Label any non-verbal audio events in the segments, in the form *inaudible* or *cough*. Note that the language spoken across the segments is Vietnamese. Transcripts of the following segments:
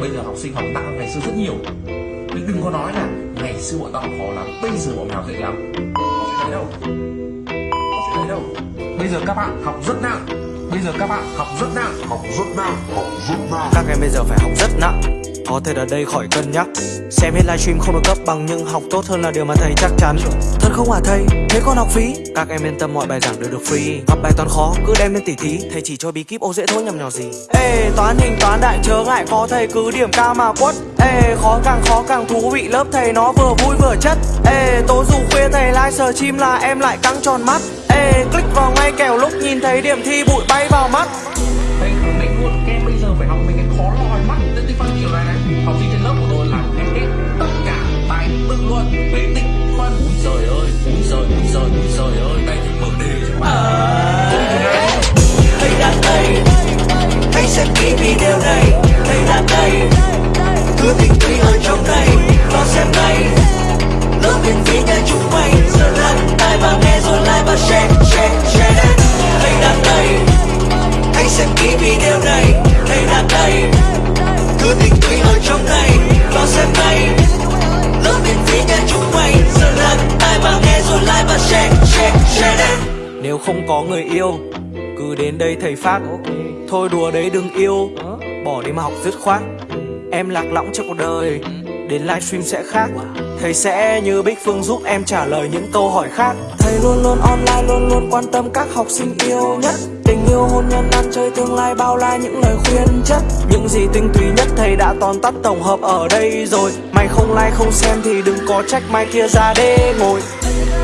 bây giờ học sinh học nặng ngày xưa rất nhiều. Nhưng đừng có nói là ngày xưa bọn tao học khó lắm, bây giờ bọn mày học dễ lắm. Có chuyện đấy đâu? Có chuyện đấy đâu? Bây giờ các bạn học rất nặng. Bây giờ các bạn học rất nặng. Học rất nặng. Học rất nặng. Các em bây giờ phải học rất nặng. Có thể ở đây khỏi cân nhắc. Xem hết livestream không được cấp bằng nhưng học tốt hơn là điều mà thầy chắc chắn. Thật không hả thầy? Thế con học phí? Các em yên tâm, mọi bài giảng đều được free. Gặp bài toán khó, cứ đem lên tỉ thí. Thầy chỉ cho bí kíp ô dễ thôi, nhầm nhỏ gì. Ê, toán hình, toán đại, chớ ngại, có thầy cứ điểm cao mà quất. Ê, khó càng khó càng thú vị, lớp thầy nó vừa vui vừa chất. Ê tối dù khuya thầy like sờ chim là em lại căng tròn mắt. Ê, click vào ngay kèo lúc nhìn thấy điểm thi bụi bay vào mắt. Sẽ xem vì điều này. Thầy là đây Cứ tình quý ở trong này. Vào xem đây, Lớp miễn phí nhà chúng mày. Giờ lắng tai và nghe rồi like và share Share, share. Đây Thầy đang đây Hãy xem kỹ điều này. Thầy là đây Cứ tình quý ở trong này. Vào xem đây, Lớp miễn phí nhà chúng mày. Giờ lắng tai và nghe rồi like và share Share, share. Nếu không có người yêu cứ đến đây thầy phát. Thôi đùa đấy đừng yêu. Bỏ đi mà học dứt khoát. Em lạc lõng trong cuộc đời. Đến livestream sẽ khác. Thầy sẽ như Bích Phương giúp em trả lời những câu hỏi khác. Thầy luôn luôn online luôn luôn quan tâm các học sinh yêu nhất. Tình yêu hôn nhân ăn chơi tương lai bao la những lời khuyên chất. Những gì tinh túy nhất thầy đã tóm tắt tổng hợp ở đây rồi. Mày không like không xem thì đừng có trách mai kia ra đê ngồi.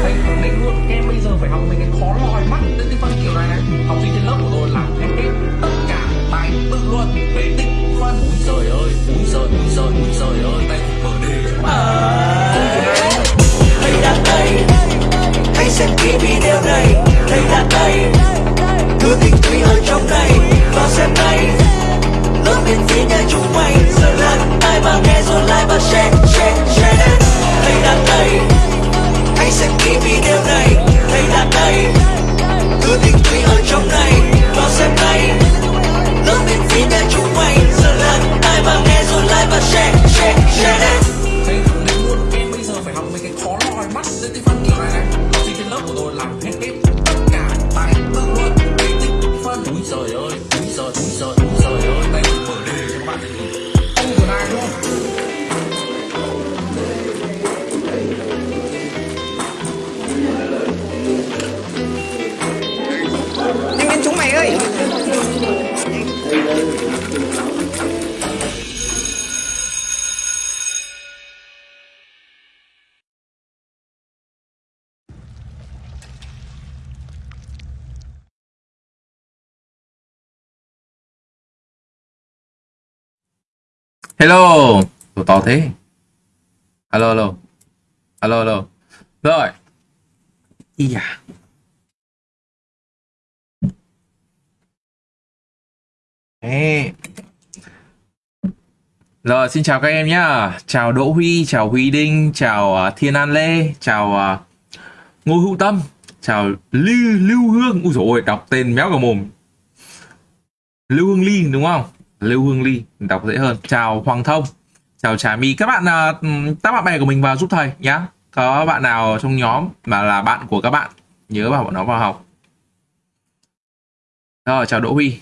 Thầy khẳng định luôn em bây giờ phải học xem kỹ video này. Thấy đã đây Cứ tình tùy ở trong này Vào xem này Lớp miễn phí nhà chúng mày. Giờ là ai mà nghe rồi like và share Share, share. Thấy đã đây Hãy xem kỹ video này. Thấy đã đây Cứ tình tùy ở trong này Vào xem này Lớp miễn phí nhà chúng mày. Giờ là ai mà nghe rồi like và share Share, share. Hello, Ủa, to thế. Alo, alo. Alo, alo. Rồi. Yeah. à. Ê. Rồi, xin chào các em nhá. Chào Đỗ Huy, chào Huy Đinh, chào uh, Thiên An Lê, chào uh, Ngô Hữu Tâm, chào Lưu, Lưu Hương. Úi dồi ôi, đọc tên méo cả mồm. Lưu Hương Ly đúng không? Lưu Hương Ly đọc dễ hơn. Chào Hoàng Thông, chào Trà My. Các bạn à, các bạn bè của mình vào giúp thầy nhá. Có bạn nào trong nhóm mà là bạn của các bạn nhớ bảo bọn nó vào học. Rồi, chào Đỗ Huy.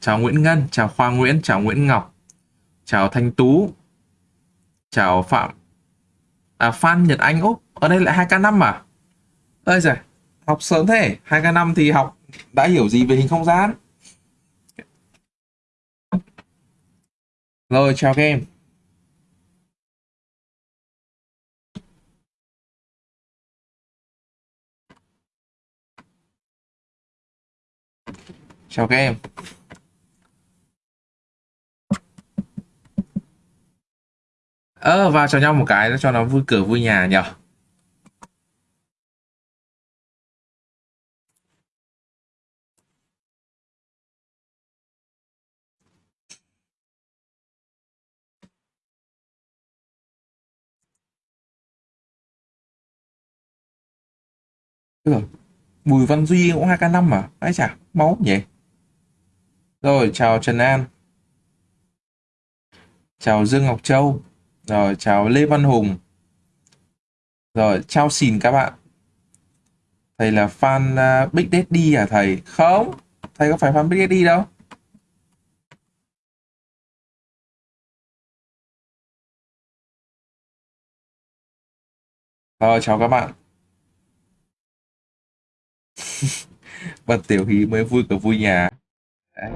Chào Nguyễn Ngân, chào Khoa Nguyễn, chào Nguyễn Ngọc, chào Thanh Tú, chào Phạm à, Phan Nhật Anh Úc. Ở đây lại 2K5 à? Ơi giời, học sớm thế. 2K5 thì học đã hiểu gì về hình không gian. Rồi, chào các em. Chào các em. Ờ, vào cho nhau một cái cho nó vui cửa vui nhà nhỉ được, Bùi Văn Duy cũng 2k5 mà. Ấy chả, máu nhỉ. Rồi, chào Trần An. Chào Dương Ngọc Châu. Rồi, chào Lê Văn Hùng. Rồi, chào xin các bạn. Thầy là fan uh, Big Daddy à thầy? Không, thầy có phải fan Big Daddy đâu. Rồi, chào các bạn bạn tiểu hí mới vui cả vui nhà. Đấy.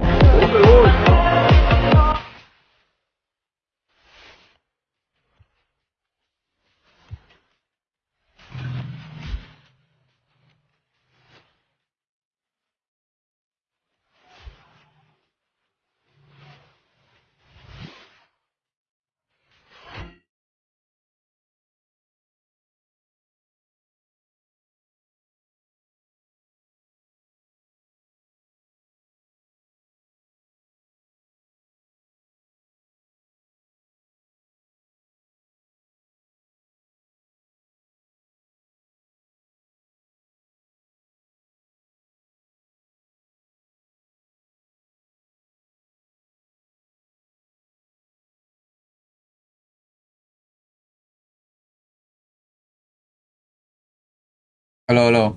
Alo, alo.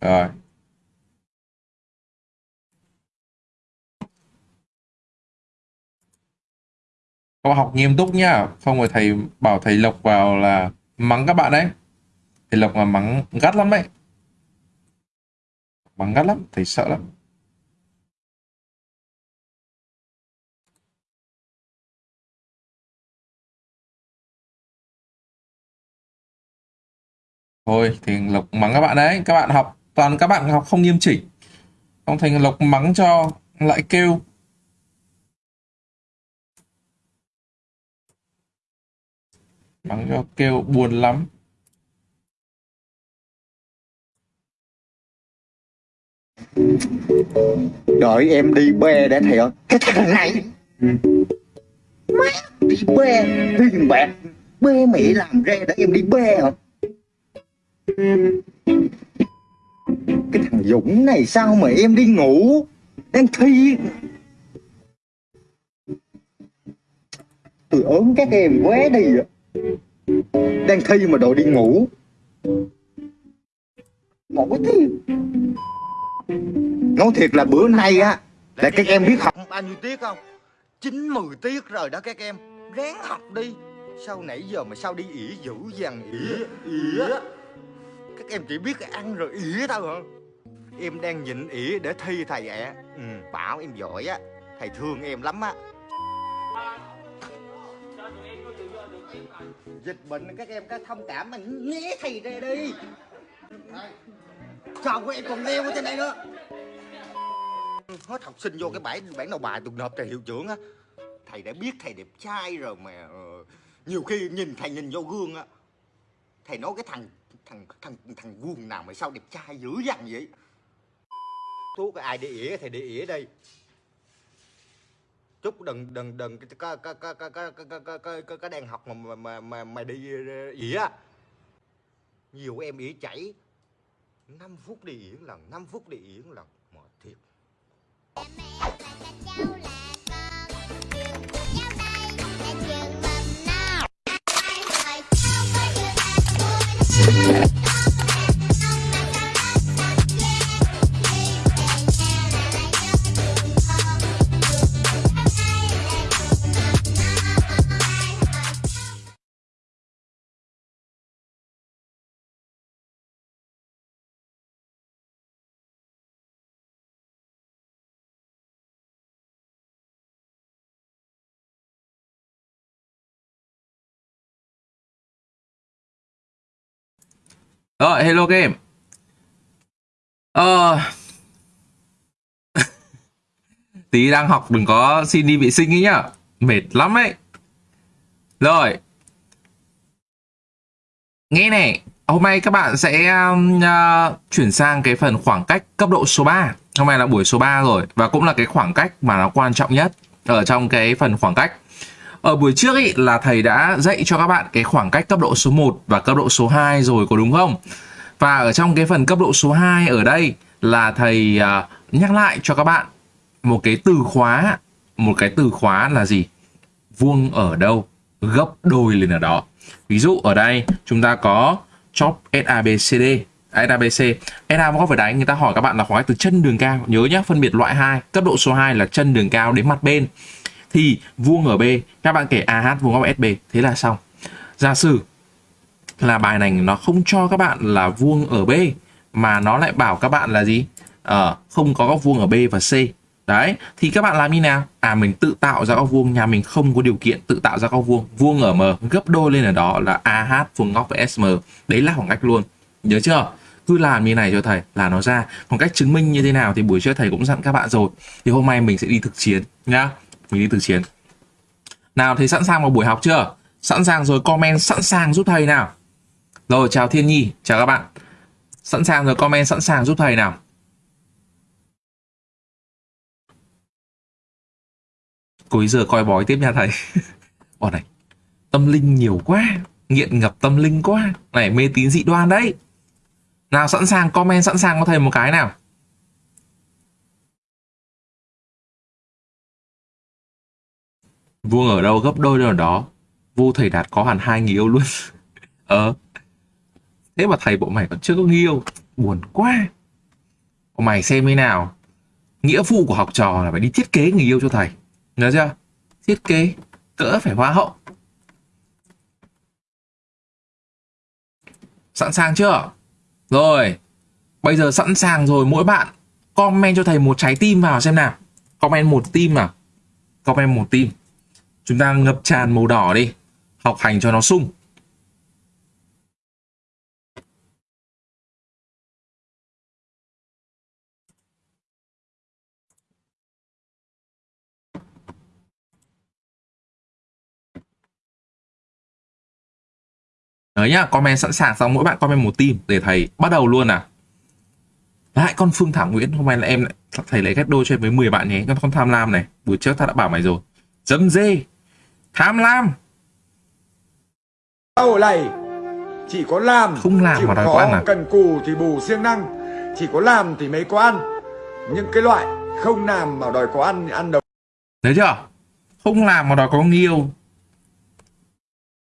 Rồi. Các bạn học nghiêm túc nhá. Không rồi thầy bảo thầy Lộc vào là mắng các bạn đấy. Thầy Lộc là mắng gắt lắm đấy. Mắng gắt lắm, thầy sợ lắm. Thôi thì Lộc mắng các bạn đấy. Các bạn học toàn các bạn học không nghiêm chỉnh. Không thành Lộc mắng cho lại kêu. Mắng cho kêu buồn lắm. đợi em đi bê để thầy ơi. Cái thằng này. Má đi bê. Tiền bạc bê mẹ làm ra để em đi bê hả cái thằng Dũng này sao mà em đi ngủ? Đang thi. Tôi ốm các em quá đi đang thi mà đội đi ngủ. Một cái thi nói thiệt là bữa nay á là các em biết học. Bao nhiêu tiết không? Chín mười tiết rồi đó các em. Ráng học đi. Sau nãy giờ mà sao đi ỉa dữ dằn ỉa ỉa các em chỉ biết ăn rồi ỉa thôi hả? Em đang nhịn ỉa để thi thầy ạ. Ừ, bảo em giỏi á. Thầy thương em lắm á. Dịch bệnh các em có thông cảm mà né thầy ra đi. Sao của em còn leo ở trên đây nữa. Hết học sinh vô cái bãi bản đầu bài tôi nộp thầy hiệu trưởng á. Thầy đã biết thầy đẹp trai rồi mà ờ, nhiều khi nhìn thầy nhìn vô gương á. Thầy nói cái thằng thằng thằng thằng guồng nào mà sao đẹp trai dữ dằn vậy thuốc ai để ỉa thì để ỉa đây chúc đừng đừng đừng có có có có có có có có có có đang học mà mà mà mà, đi ỉa nhiều em ỉa chảy 5 phút đi ỉa lần 5 phút đi ỉa lần mệt thiệt Rồi, hello game. Ờ... *laughs* Tí đang học đừng có xin đi vệ sinh ấy nhá. Mệt lắm ấy. Rồi. Nghe này, hôm nay các bạn sẽ uh, chuyển sang cái phần khoảng cách cấp độ số 3. Hôm nay là buổi số 3 rồi và cũng là cái khoảng cách mà nó quan trọng nhất ở trong cái phần khoảng cách. Ở buổi trước ý là thầy đã dạy cho các bạn cái khoảng cách cấp độ số 1 và cấp độ số 2 rồi có đúng không? Và ở trong cái phần cấp độ số 2 ở đây là thầy uh, nhắc lại cho các bạn một cái từ khóa một cái từ khóa là gì? Vuông ở đâu? Gấp đôi lên ở đó. Ví dụ ở đây chúng ta có chop SABCD SABC SA có phải đánh người ta hỏi các bạn là khoảng cách từ chân đường cao. Nhớ nhé phân biệt loại 2 cấp độ số 2 là chân đường cao đến mặt bên thì vuông ở B các bạn kể AH vuông góc SB thế là xong. Giả sử là bài này nó không cho các bạn là vuông ở B mà nó lại bảo các bạn là gì? Ờ, không có góc vuông ở B và C. Đấy thì các bạn làm như nào? À mình tự tạo ra góc vuông nhà mình không có điều kiện tự tạo ra góc vuông. Vuông ở M gấp đôi lên ở đó là AH vuông góc với SM đấy là khoảng cách luôn. Nhớ chưa? Cứ làm như này cho thầy là nó ra. Còn cách chứng minh như thế nào thì buổi trước thầy cũng dặn các bạn rồi. Thì hôm nay mình sẽ đi thực chiến nhá mình đi từ chiến. Nào, thầy sẵn sàng vào buổi học chưa? Sẵn sàng rồi, comment sẵn sàng giúp thầy nào. Rồi, chào Thiên Nhi, chào các bạn. Sẵn sàng rồi, comment sẵn sàng giúp thầy nào. Cuối giờ coi bói tiếp nha thầy. *laughs* Bọn này, tâm linh nhiều quá, nghiện ngập tâm linh quá. Này, mê tín dị đoan đấy. Nào, sẵn sàng, comment sẵn sàng có thầy một cái nào. Vuông ở đâu gấp đôi ở đó. Vu thầy đạt có hẳn hai người yêu luôn. *laughs* Ờ. Thế mà thầy bộ mày còn chưa có người yêu. Buồn quá. Bộ mày xem thế nào. Nghĩa vụ của học trò là phải đi thiết kế người yêu cho thầy. Nhớ chưa? Thiết kế. Cỡ phải hoa hậu. Sẵn sàng chưa? Rồi. Bây giờ sẵn sàng rồi, mỗi bạn comment cho thầy một trái tim vào xem nào. Comment một tim à? Comment một tim chúng ta ngập tràn màu đỏ đi học hành cho nó sung Đấy nhá, comment sẵn sàng xong mỗi bạn comment một tim để thầy bắt đầu luôn à Lại con Phương Thảo Nguyễn, hôm nay là em lại thầy lấy ghép đôi cho em với 10 bạn nhé. Con con tham lam này, buổi trước ta đã bảo mày rồi. Dấm dê, tham lam. Sau này chỉ có làm Không làm mà đòi khó, có ăn à? cần cù thì bù siêng năng chỉ có làm thì mới có ăn những cái loại không làm mà đòi có ăn ăn đâu Thấy chưa? Không làm mà đòi có người yêu.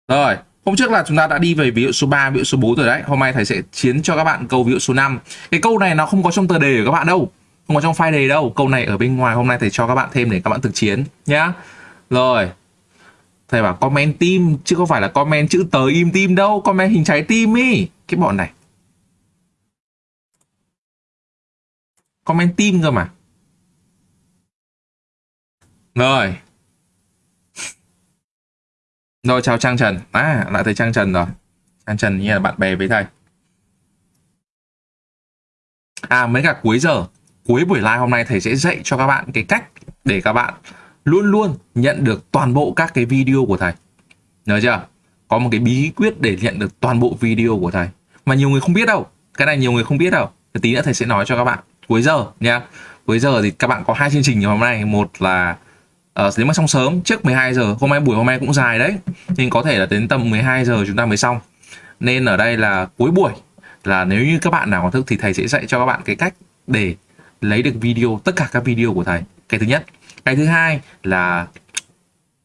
Rồi, hôm trước là chúng ta đã đi về ví dụ số 3, ví dụ số 4 rồi đấy. Hôm nay thầy sẽ chiến cho các bạn câu ví dụ số 5. Cái câu này nó không có trong tờ đề của các bạn đâu. Không có trong file đề đâu. Câu này ở bên ngoài hôm nay thầy cho các bạn thêm để các bạn thực chiến nhá. Rồi. Thầy bảo comment tim chứ không phải là comment chữ tờ im tim đâu, comment hình trái tim ý. Cái bọn này. Comment tim cơ mà. Rồi. Rồi chào Trang Trần. À, lại thấy Trang Trần rồi. Trang Trần như là bạn bè với thầy. À, mấy cả cuối giờ, cuối buổi live hôm nay thầy sẽ dạy cho các bạn cái cách để các bạn luôn luôn nhận được toàn bộ các cái video của thầy. Nhớ chưa? Có một cái bí quyết để nhận được toàn bộ video của thầy. Mà nhiều người không biết đâu. Cái này nhiều người không biết đâu. Thì tí nữa thầy sẽ nói cho các bạn cuối giờ nha. Cuối giờ thì các bạn có hai chương trình ngày hôm nay. Một là ờ, uh, nếu mà xong sớm trước 12 giờ hôm nay buổi hôm nay cũng dài đấy nhưng có thể là đến tầm 12 giờ chúng ta mới xong nên ở đây là cuối buổi là nếu như các bạn nào có thức thì thầy sẽ dạy cho các bạn cái cách để lấy được video tất cả các video của thầy cái thứ nhất cái thứ hai là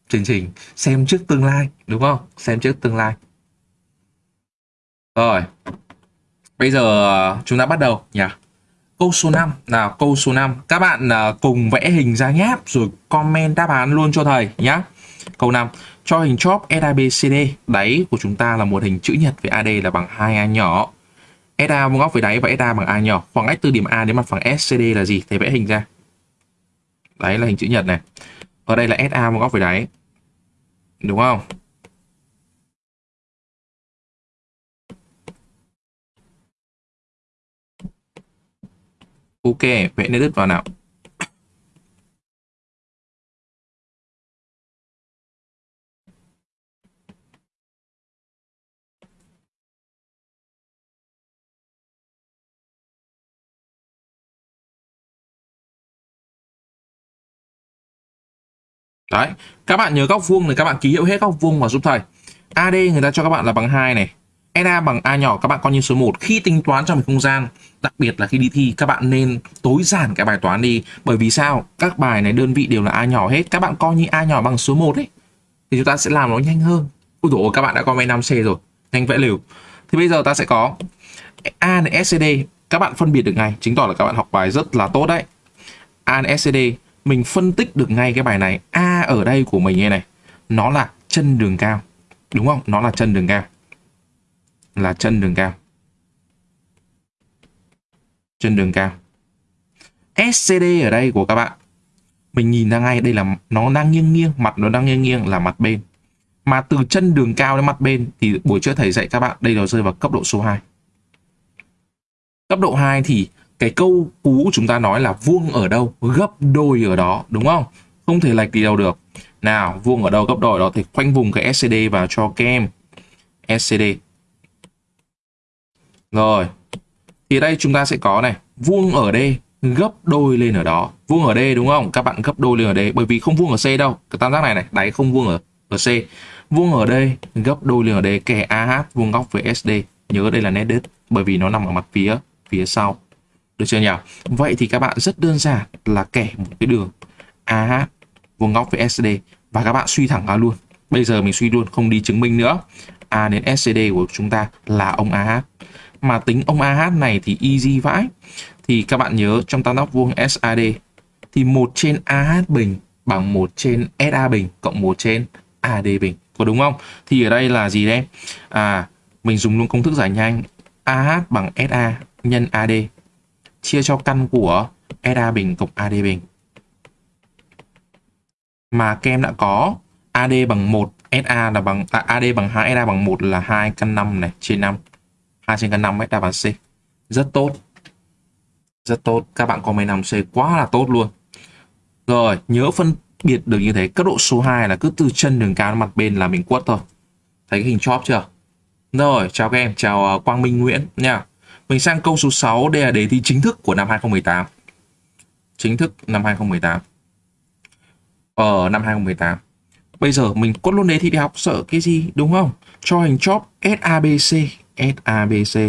chương trình xem trước tương lai, đúng không? Xem trước tương lai. Rồi, bây giờ ờ, chúng ta bắt đầu nhỉ? Câu số 5 là câu số 5 Các bạn ờ, cùng vẽ hình ra nháp Rồi comment đáp án luôn cho thầy nhá. Câu 5 Cho hình chóp SABCD Đáy của chúng ta là một hình chữ nhật với AD là bằng 2A nhỏ. SA vuông góc với đáy và SA bằng A nhỏ. Khoảng cách từ điểm A đến mặt phẳng SCD là gì? Thầy vẽ hình ra. Đấy là hình chữ nhật này Ở đây là SA một góc với đáy Đúng không? Ok, vẽ nét đứt vào nào. Đấy, các bạn nhớ góc vuông thì các bạn ký hiệu hết góc vuông vào giúp thầy. AD người ta cho các bạn là bằng 2 này. NA bằng A nhỏ các bạn coi như số 1 khi tính toán trong một không gian đặc biệt là khi đi thi các bạn nên tối giản cái bài toán đi. Bởi vì sao? Các bài này đơn vị đều là A nhỏ hết. Các bạn coi như A nhỏ bằng số 1 ấy thì chúng ta sẽ làm nó nhanh hơn. Ôi dồi các bạn đã coi 5C rồi. Nhanh vẽ liều thì bây giờ ta sẽ có A này SCD các bạn phân biệt được ngay. Chứng tỏ là các bạn học bài rất là tốt đấy. A này SCD mình phân tích được ngay cái bài này. A ở đây của mình như này. Nó là chân đường cao. Đúng không? Nó là chân đường cao. Là chân đường cao. Chân đường cao. SCD ở đây của các bạn. Mình nhìn ra ngay, đây là nó đang nghiêng nghiêng, mặt nó đang nghiêng nghiêng là mặt bên. Mà từ chân đường cao đến mặt bên thì buổi trước thầy dạy các bạn, đây nó rơi vào cấp độ số 2 cấp độ 2 thì cái câu cú chúng ta nói là vuông ở đâu, gấp đôi ở đó, đúng không? Không thể lệch đi đâu được. Nào, vuông ở đâu, gấp đôi ở đó thì khoanh vùng cái SCD vào cho kem SCD rồi, thì đây chúng ta sẽ có này, vuông ở đây gấp đôi lên ở đó. Vuông ở đây đúng không? Các bạn gấp đôi lên ở đây bởi vì không vuông ở C đâu. Cái tam giác này này, đáy không vuông ở ở C. Vuông ở đây gấp đôi lên ở đây kẻ AH vuông góc với SD nhớ đây là nét đứt, bởi vì nó nằm ở mặt phía phía sau được chưa nhỉ? Vậy thì các bạn rất đơn giản là kẻ một cái đường AH vuông góc với SD và các bạn suy thẳng ra luôn. Bây giờ mình suy luôn, không đi chứng minh nữa. A đến SCD của chúng ta là ông AH mà tính ông AH này thì easy vãi. Thì các bạn nhớ trong tam giác vuông SAD thì một trên AH bình bằng một trên SA bình cộng một trên AD bình. Có đúng không? Thì ở đây là gì đây? À mình dùng luôn công thức giải nhanh. AH bằng SA nhân AD chia cho căn của SA bình cộng AD bình. Mà các em đã có AD bằng 1 SA là bằng à, AD bằng 2 SA bằng 1 là 2 căn 5 này trên 5 2 trên căn 5 SA bằng C. Rất tốt. Rất tốt. Các bạn có 15 C quá là tốt luôn. Rồi nhớ phân biệt được như thế. Cấp độ số 2 là cứ từ chân đường cao đến mặt bên là mình quất thôi. Thấy cái hình chóp chưa? Rồi chào các em. Chào à, Quang Minh Nguyễn nha mình sang câu số 6 đây là đề thi chính thức của năm 2018 chính thức năm 2018 ở ờ, năm 2018 bây giờ mình cốt luôn đề thi đại học sợ cái gì, đúng không? Cho hình chóp SABC SABC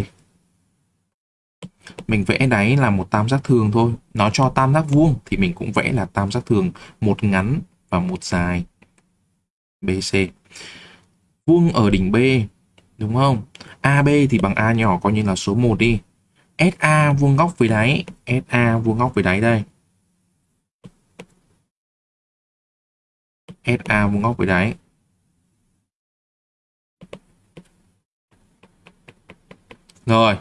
mình vẽ đáy là một tam giác thường thôi. Nó cho tam giác vuông thì mình cũng vẽ là tam giác thường, một ngắn và một dài. BC vuông ở đỉnh B đúng không? AB thì bằng A nhỏ coi như là số 1 đi. SA vuông góc với đáy. SA vuông góc với đáy đây. SA vuông góc với đáy. Rồi.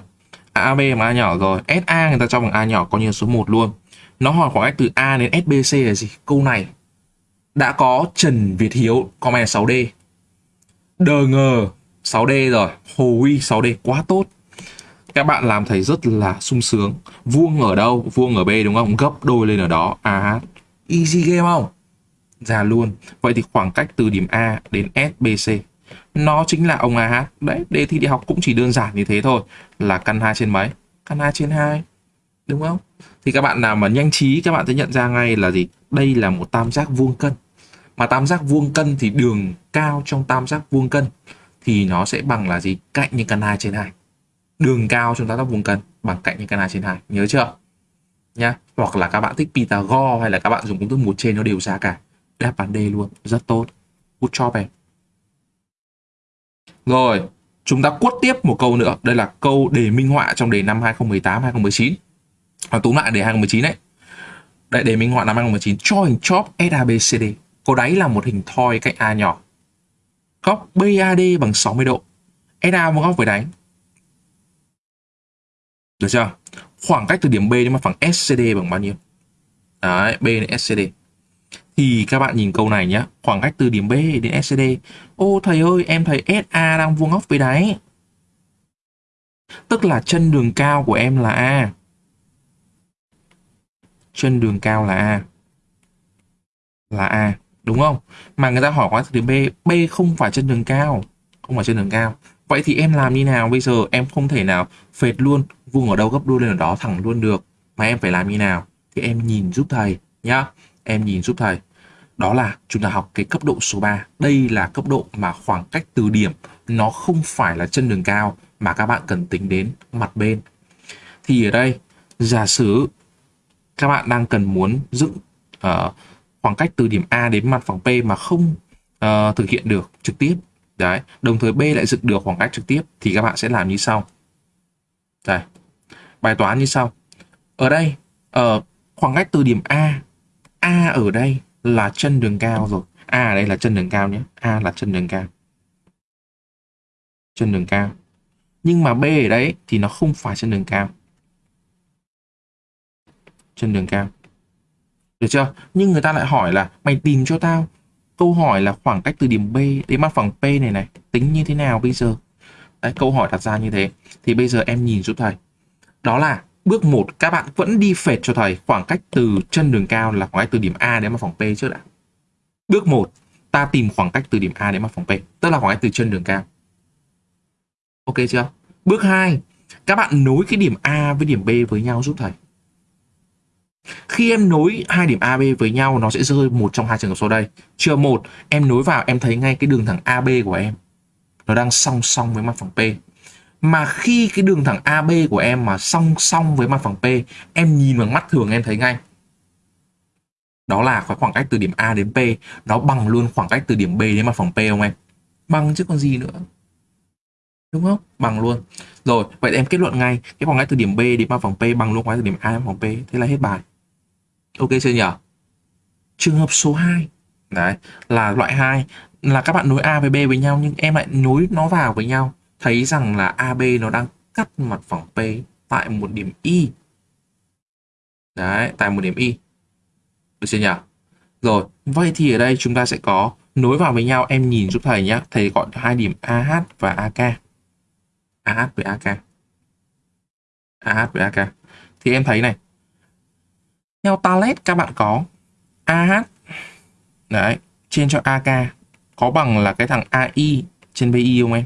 AB bằng A nhỏ rồi. SA người ta cho bằng A nhỏ coi như số 1 luôn. Nó hỏi khoảng cách từ A đến SBC là gì? Câu này đã có Trần Việt Hiếu comment 6D DG 6D rồi. Hồ Huy 6D quá tốt. Các bạn làm thầy rất là sung sướng. Vuông ở đâu? Vuông ở B đúng không? Gấp đôi lên ở đó. AH easy game không? Ra luôn. Vậy thì khoảng cách từ điểm A đến SBC nó chính là ông AH đấy, đề thi đi học cũng chỉ đơn giản như thế thôi. Là căn 2 trên mấy? Căn 2 trên 2 đúng không? Thì các bạn nào mà nhanh trí, các bạn sẽ nhận ra ngay là gì? Đây là một tam giác vuông cân. Mà tam giác vuông cân thì đường cao trong tam giác vuông cân thì nó sẽ bằng là gì? Cạnh những căn 2 trên 2 đường cao chúng ta đắp vùng cân bằng cạnh những căn 2 trên 2 nhớ chưa? Nhá. Hoặc là các bạn thích Pythagore hay là các bạn dùng công thức một trên nó đều ra cả. Đáp án D luôn. Rất tốt. Good job em. Rồi, chúng ta quất tiếp một câu nữa. Đây là câu đề minh họa trong đề năm 2018-2019. Và túm lại đề 2019 đấy. Đây đề minh họa năm 2019 cho hình chóp SABCD. có đáy là một hình thoi cạnh A nhỏ. Góc BAD bằng 60 độ. SA một góc với đáy. Được chưa? Khoảng cách từ điểm B đến mặt phẳng SCD bằng bao nhiêu? Đấy, B đến SCD thì các bạn nhìn câu này nhé khoảng cách từ điểm B đến SCD ô thầy ơi em thấy SA đang vuông góc với đáy tức là chân đường cao của em là A chân đường cao là A là A đúng không? Mà người ta hỏi quá từ B B không phải chân đường cao. Không phải chân đường cao. Vậy thì em làm như nào? Bây giờ em không thể nào phệt luôn vuông ở đâu gấp đôi lên ở đó thẳng luôn được. Mà em phải làm như nào? Thì em nhìn giúp thầy nhá. Em nhìn giúp thầy. Đó là chúng ta học cái cấp độ số 3. Đây là cấp độ mà khoảng cách từ điểm nó không phải là chân đường cao mà các bạn cần tính đến mặt bên. Thì ở đây giả sử các bạn đang cần muốn dựng uh, khoảng cách từ điểm A đến mặt phẳng P mà không uh, thực hiện được trực tiếp. Đấy, đồng thời B lại dựng được khoảng cách trực tiếp thì các bạn sẽ làm như sau. Đây. Bài toán như sau. Ở đây, ở uh, khoảng cách từ điểm A, A ở đây là chân đường cao rồi. A ở đây là chân đường cao nhé. A là chân đường cao. Chân đường cao. Nhưng mà B ở đấy thì nó không phải chân đường cao. Chân đường cao. Được chưa? Nhưng người ta lại hỏi là mày tìm cho tao câu hỏi là khoảng cách từ điểm B đến mặt phẳng P này này tính như thế nào bây giờ? Đấy, câu hỏi đặt ra như thế. Thì bây giờ em nhìn giúp thầy. Đó là bước 1 các bạn vẫn đi phệt cho thầy khoảng cách từ chân đường cao là khoảng cách từ điểm A đến mặt phẳng P trước đã. Bước 1 ta tìm khoảng cách từ điểm A đến mặt phẳng P, tức là khoảng cách từ chân đường cao. Ok chưa? Bước 2 các bạn nối cái điểm A với điểm B với nhau giúp thầy. Khi em nối hai điểm AB với nhau nó sẽ rơi một trong hai trường hợp sau đây. Trường một, em nối vào em thấy ngay cái đường thẳng AB của em. Nó đang song song với mặt phẳng P. Mà khi cái đường thẳng AB của em mà song song với mặt phẳng P, em nhìn bằng mắt thường em thấy ngay. Đó là khoảng cách từ điểm A đến P, nó bằng luôn khoảng cách từ điểm B đến mặt phẳng P không em? Bằng chứ còn gì nữa. Đúng không? Bằng luôn. Rồi, vậy em kết luận ngay, cái khoảng cách từ điểm B đến mặt phẳng P bằng luôn khoảng cách từ điểm A đến mặt phẳng P, thế là hết bài. Ok chưa nhỉ? Trường hợp số 2 Đấy, là loại 2 là các bạn nối A với B với nhau nhưng em lại nối nó vào với nhau. Thấy rằng là AB nó đang cắt mặt phẳng P tại một điểm Y. Đấy, tại một điểm Y. Được chưa nhỉ? Rồi, vậy thì ở đây chúng ta sẽ có nối vào với nhau em nhìn giúp thầy nhé. Thầy gọi hai điểm AH và AK. AH với AK. AH với AK. Thì em thấy này, theo Talet các bạn có AH đấy trên cho AK có bằng là cái thằng AI trên BI không em?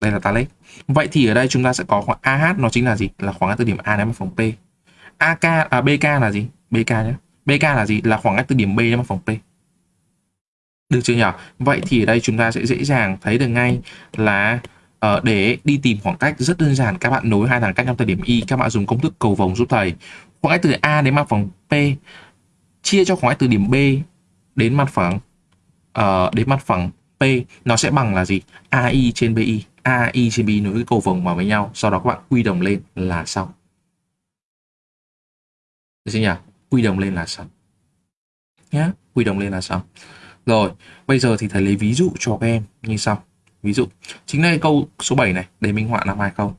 Đây là Talet. Vậy thì ở đây chúng ta sẽ có khoảng AH nó chính là gì? Là khoảng cách từ điểm A đến mặt phẳng P. AK à BK là gì? BK nhé. BK là gì? Là khoảng cách từ điểm B đến mặt phẳng P. Được chưa nhỉ? Vậy thì ở đây chúng ta sẽ dễ dàng thấy được ngay là uh, để đi tìm khoảng cách rất đơn giản các bạn nối hai thằng cách nhau thời điểm Y các bạn dùng công thức cầu vồng giúp thầy khoảng cách từ A đến mặt phẳng P chia cho khoảng cách từ điểm B đến mặt phẳng uh, đến mặt phẳng P nó sẽ bằng là gì? AI trên BI. AI trên BI nối cái cầu vồng vào với nhau, sau đó các bạn quy đồng lên là xong. Được chưa nhỉ? Quy đồng lên là xong. Nhá, quy đồng lên là xong. Rồi, bây giờ thì thầy lấy ví dụ cho các em như sau. Ví dụ, chính đây câu số 7 này, để minh họa làm hai không.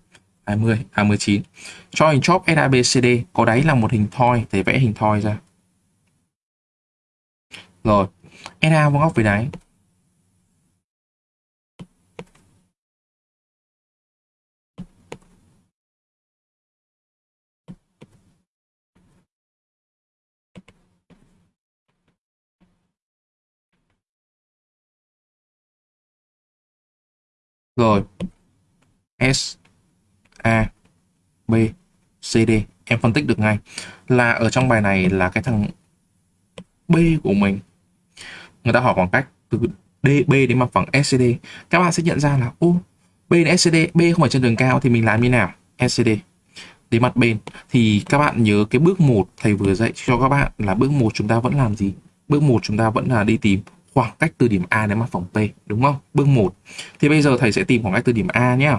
20, à 19. Cho hình chóp SABCD có đáy là một hình thoi, thì vẽ hình thoi ra. Rồi, SA vuông góc với đáy. Rồi, S A, B, C, D. Em phân tích được ngay là ở trong bài này là cái thằng B của mình. Người ta hỏi khoảng cách từ DB đến mặt phẳng SCD các bạn sẽ nhận ra là, ô B đến SCD B không phải trên đường cao thì mình làm như nào? SCD đến mặt bên thì các bạn nhớ cái bước 1 thầy vừa dạy cho các bạn là bước 1 chúng ta vẫn làm gì? Bước 1 chúng ta vẫn là đi tìm khoảng cách từ điểm A đến mặt phẳng P, đúng không? Bước 1 thì bây giờ thầy sẽ tìm khoảng cách từ điểm A nhé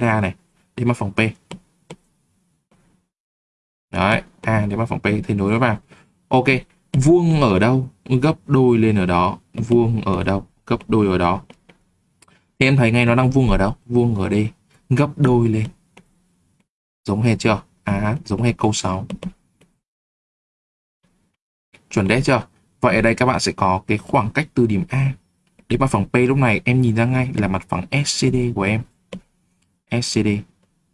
A này đi mặt phòng P. Đấy, A đi mặt phòng P thì nối nó vào ok, vuông ở đâu, gấp đôi lên ở đó. Vuông ở đâu, gấp đôi ở đó. Thì em thấy ngay nó đang vuông ở đâu? Vuông ở đây, gấp đôi lên. Giống hệt chưa? À giống hệt câu 6 chuẩn đấy chưa? Vậy ở đây các bạn sẽ có cái khoảng cách từ điểm A đến mặt phẳng P. Lúc này em nhìn ra ngay là mặt phẳng SCD của em. SCD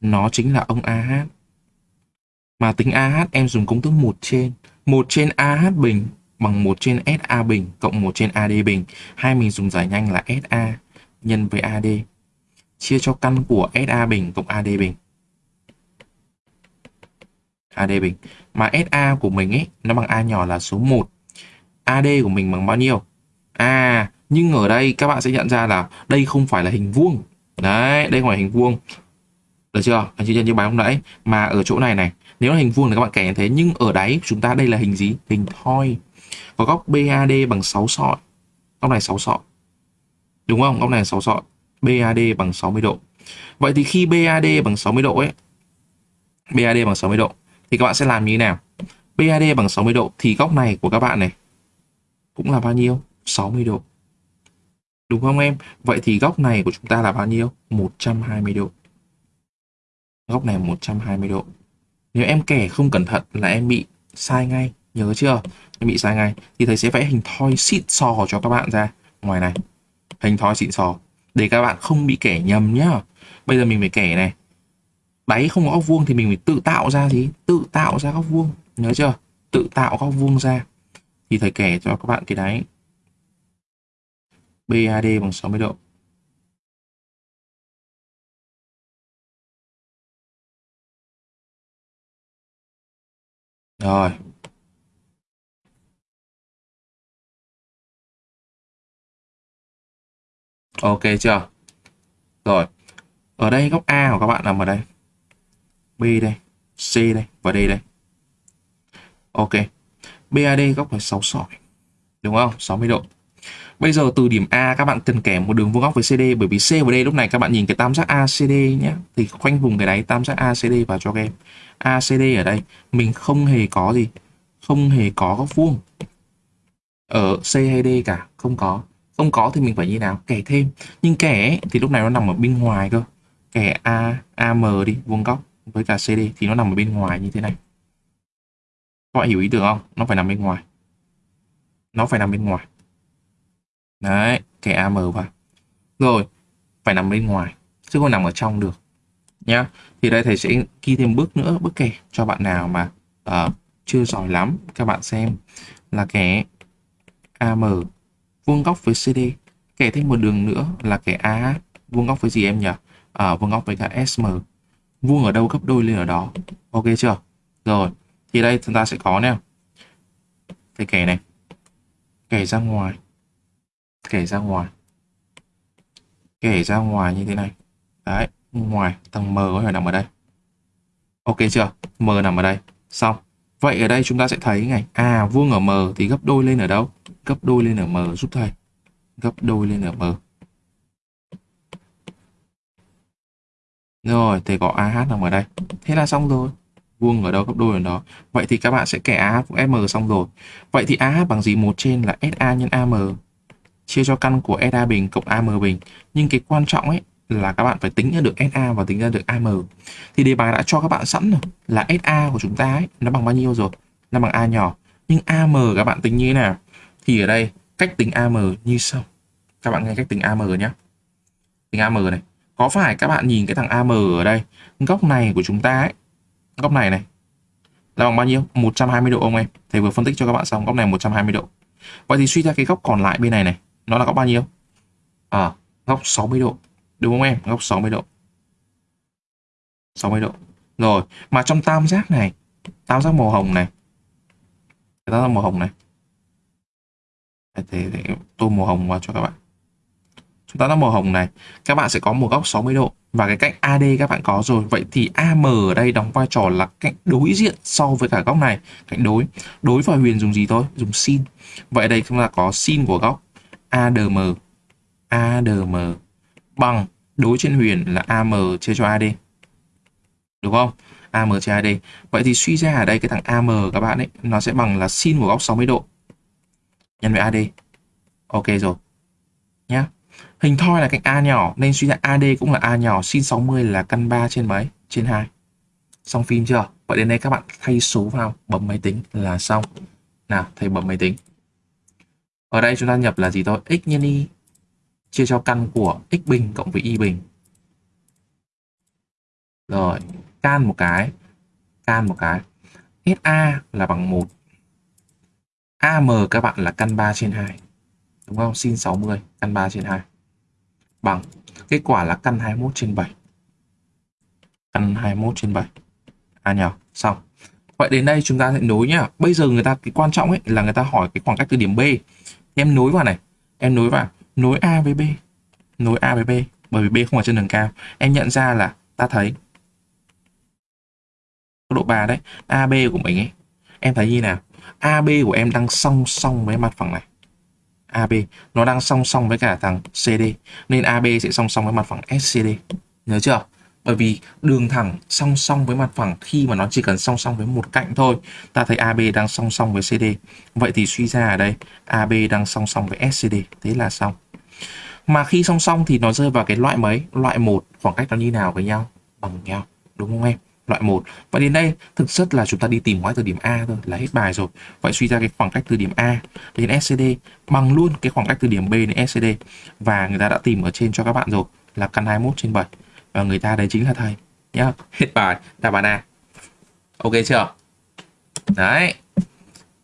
nó chính là ông AH. Mà tính AH em dùng công thức 1 trên. 1 trên AH bình bằng 1 trên SA bình cộng 1 trên AD bình. Hai mình dùng giải nhanh là SA nhân với AD. Chia cho căn của SA bình cộng AD bình. AD bình. Mà SA của mình ấy, nó bằng A nhỏ là số 1. AD của mình bằng bao nhiêu à nhưng ở đây các bạn sẽ nhận ra là đây không phải là hình vuông đấy, đây không phải hình vuông được chưa? Anh chị như bài hôm nãy, mà ở chỗ này này, nếu là hình vuông thì các bạn kẻ như thế nhưng ở đáy chúng ta đây là hình gì? Hình thoi, có góc BAD bằng 6 sọi. Góc này 6 sọi. Đúng không? Góc này 6 sọi. BAD bằng 60 độ. Vậy thì khi BAD bằng 60 độ ấy BAD bằng 60 độ, thì các bạn sẽ làm như thế nào? BAD bằng 60 độ, thì góc này của các bạn này cũng là bao nhiêu? 60 độ. Đúng không em? Vậy thì góc này của chúng ta là bao nhiêu? 120 độ góc này 120 độ. Nếu em kẻ không cẩn thận là em bị sai ngay, nhớ chưa? Em bị sai ngay. Thì thầy sẽ vẽ hình thoi xịn sò cho các bạn ra. Ngoài này, hình thoi xịn sò để các bạn không bị kẻ nhầm nhá. Bây giờ mình phải kẻ này. Đáy không có góc vuông thì mình phải tự tạo ra gì? Tự tạo ra góc vuông. Nhớ chưa? Tự tạo góc vuông ra. Thì thầy kẻ cho các bạn cái đáy. BAD bằng 60 độ. Rồi. Ok chưa? Rồi. Ở đây góc A của các bạn nằm ở đây. B đây, C đây và D đây. Ok. BAD góc phải 6 sỏi. Đúng không? 60 độ. Bây giờ từ điểm A các bạn cần kèm một đường vuông góc với CD bởi vì C và D lúc này các bạn nhìn cái tam giác ACD nhé thì khoanh vùng cái đáy tam giác ACD vào cho các em. ACD ở đây mình không hề có gì, không hề có góc vuông ở C hay D cả, không có. Không có thì mình phải như nào? Kẻ thêm. Nhưng kẻ ấy, thì lúc này nó nằm ở bên ngoài cơ. Kẻ A, AM đi, vuông góc với cả CD thì nó nằm ở bên ngoài như thế này. Các bạn hiểu ý tưởng không? Nó phải nằm bên ngoài. Nó phải nằm bên ngoài. Đấy, kẻ AM vào. Rồi, phải nằm bên ngoài, chứ không nằm ở trong được. Nhá. Thì đây thầy sẽ ghi thêm bước nữa, bước kể cho bạn nào mà uh, chưa giỏi lắm. Các bạn xem là kẻ AM vuông góc với CD. Kẻ thêm một đường nữa là kẻ AH vuông góc với gì em nhỉ? À, vuông góc với cả SM. Vuông ở đâu gấp đôi lên ở đó. Ok chưa? Rồi, thì đây chúng ta sẽ có nè. Cái kẻ này. Kẻ ra ngoài kể ra ngoài. Kể ra ngoài như thế này. Đấy, ngoài tầng M có thể nằm ở đây. Ok chưa? M nằm ở đây. Xong. Vậy ở đây chúng ta sẽ thấy này. À vuông ở M thì gấp đôi lên ở đâu? Gấp đôi lên ở M giúp thầy. Gấp đôi lên ở M. Rồi, thầy có AH nằm ở đây. Thế là xong rồi. Vuông ở đâu, gấp đôi ở đó. Vậy thì các bạn sẽ kẻ AH của m xong rồi. Vậy thì AH bằng gì? Một trên là SA nhân AM chia cho căn của SA bình cộng AM bình. Nhưng cái quan trọng ấy là các bạn phải tính ra được SA và tính ra được AM. Thì đề bài đã cho các bạn sẵn rồi là SA của chúng ta ấy nó bằng bao nhiêu rồi? Nó bằng A nhỏ. Nhưng AM các bạn tính như thế nào? Thì ở đây cách tính AM như sau. Các bạn nghe cách tính AM nhé. Tính AM này. Có phải các bạn nhìn cái thằng AM ở đây, góc này của chúng ta ấy, góc này này là bằng bao nhiêu? 120 độ ông em. Thầy vừa phân tích cho các bạn xong góc này 120 độ. Vậy thì suy ra cái góc còn lại bên này này nó là góc bao nhiêu? À góc 60 độ. Đúng không em? Góc 60 độ. 60 độ. Rồi mà trong tam giác này tam giác màu hồng này. Tam giác màu hồng này. Thế, để tô màu hồng vào cho các bạn. Chúng ta đã màu hồng này các bạn sẽ có một góc 60 độ. Và cái cạnh AD các bạn có rồi. Vậy thì AM ở đây đóng vai trò là cạnh đối diện so với cả góc này. Cạnh đối. Đối và huyền dùng gì thôi? Dùng sin. Vậy đây chúng ta có sin của góc. ADM ADM bằng đối trên huyền là AM chia cho AD. Đúng không? AM chia AD. Vậy thì suy ra ở đây cái thằng AM các bạn ấy nó sẽ bằng là sin của góc 60 độ nhân với AD. Ok rồi. Nhá. Hình thoi là cạnh A nhỏ nên suy ra AD cũng là A nhỏ, sin 60 là căn 3 trên mấy? Trên 2. Xong phim chưa? Vậy đến đây các bạn thay số vào, bấm máy tính là xong. Nào, thầy bấm máy tính. Ở đây chúng ta nhập là gì thôi? x nhân y chia cho căn của x bình cộng với y bình. Rồi, can một cái, can một cái. SA là bằng 1. AM các bạn là căn 3 trên 2. Đúng không? Sin 60, căn 3 trên 2. Bằng, kết quả là căn 21 trên 7. Căn 21 trên 7. À nhờ, xong. vậy đến đây chúng ta sẽ nối nhá bây giờ người ta cái quan trọng ấy là người ta hỏi cái khoảng cách từ điểm B em nối vào này. Em nối vào. Nối A với B. Nối A với B, bởi vì B không ở trên đường cao. Em nhận ra là ta thấy độ 3 đấy. AB của mình ấy, em thấy như nào? AB của em đang song song với mặt phẳng này. AB nó đang song song với cả thằng CD nên AB sẽ song song với mặt phẳng SCD nhớ chưa? Bởi vì đường thẳng song song với mặt phẳng, khi mà nó chỉ cần song song với một cạnh thôi, ta thấy AB đang song song với CD vậy thì suy ra ở đây AB đang song song với SCD thế là xong. Mà khi song song thì nó rơi vào cái loại mấy? Loại một, khoảng cách nó như nào với nhau? Bằng nhau, đúng không em? Loại một. Và đến đây, thực chất là chúng ta đi tìm ngoại từ điểm A thôi, là hết bài rồi. Vậy suy ra cái khoảng cách từ điểm A đến SCD bằng luôn cái khoảng cách từ điểm B đến SCD và người ta đã tìm ở trên cho các bạn rồi, là căn 21 trên 7 và người ta đấy chính là thầy. Nhá. Hết bài. Đáp án A. Ok chưa? Đấy.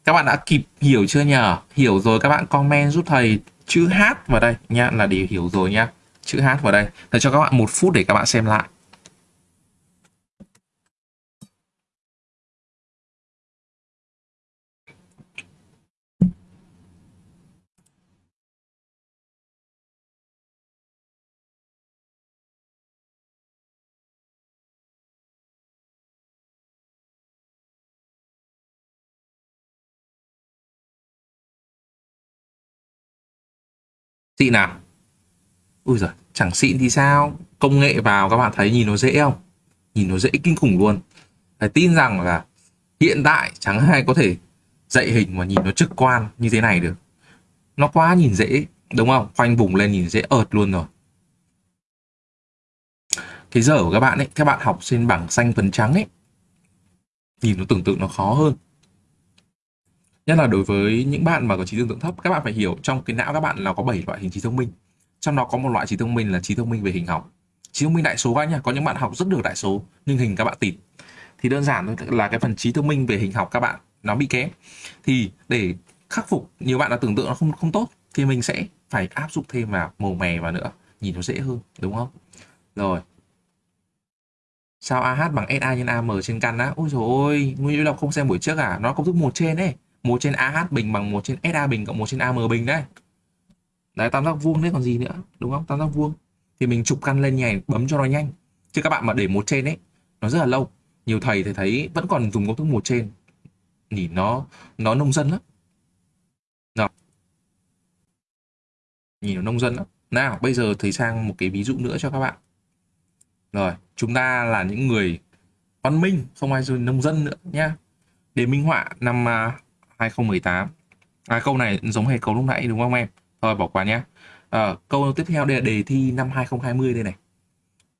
Các bạn đã kịp hiểu chưa nhờ hiểu rồi, các bạn comment giúp thầy chữ H vào đây. Nhá, là để hiểu rồi nhá. Chữ H vào đây. Thầy cho các bạn một phút để các bạn xem lại. Xịn nào? Ui giời, chẳng xịn thì sao? Công nghệ vào các bạn thấy nhìn nó dễ không? Nhìn nó dễ kinh khủng luôn. Phải tin rằng là hiện tại chẳng ai có thể dạy hình mà nhìn nó trực quan như thế này được. Nó quá nhìn dễ, đúng không? Khoanh vùng lên nhìn dễ ợt luôn rồi. Cái giờ của các bạn ấy, các bạn học trên bảng xanh phấn trắng ấy, nhìn nó tưởng tượng nó khó hơn nhất là đối với những bạn mà có trí tưởng tượng thấp, các bạn phải hiểu trong cái não các bạn là có 7 loại hình trí thông minh. Trong đó có một loại trí thông minh là trí thông minh về hình học. Trí thông minh đại số các nhá, có những bạn học rất được đại số, nhưng hình các bạn tịt. Thì đơn giản là cái phần trí thông minh về hình học các bạn nó bị kém. Thì để khắc phục, nhiều bạn là tưởng tượng nó không không tốt, thì mình sẽ phải áp dụng thêm vào màu mè vào nữa, nhìn nó dễ hơn, đúng không? Rồi. Sao AH bằng SA nhân AM trên căn á? Ôi trời ôi, nguyên Lộc không xem buổi trước à? Nó công thức một trên ấy. 1 trên AH bình bằng 1 trên SA bình cộng 1 trên AM bình đấy. Đấy tam giác vuông đấy còn gì nữa, đúng không? Tam giác vuông. Thì mình chụp căn lên nhảy bấm cho nó nhanh. Chứ các bạn mà để một trên ấy, nó rất là lâu. Nhiều thầy thì thấy vẫn còn dùng công thức một trên. Nhìn nó nó nông dân lắm. Nào. Nhìn nó nông dân lắm. Nào, bây giờ thầy sang một cái ví dụ nữa cho các bạn. Rồi, chúng ta là những người văn minh, không ai dùng nông dân nữa nhá. Để minh họa năm à, 2018 à, câu này giống hệt câu lúc nãy đúng không em? Thôi bỏ qua nhé. À, câu tiếp theo đây là đề thi năm 2020 đây này.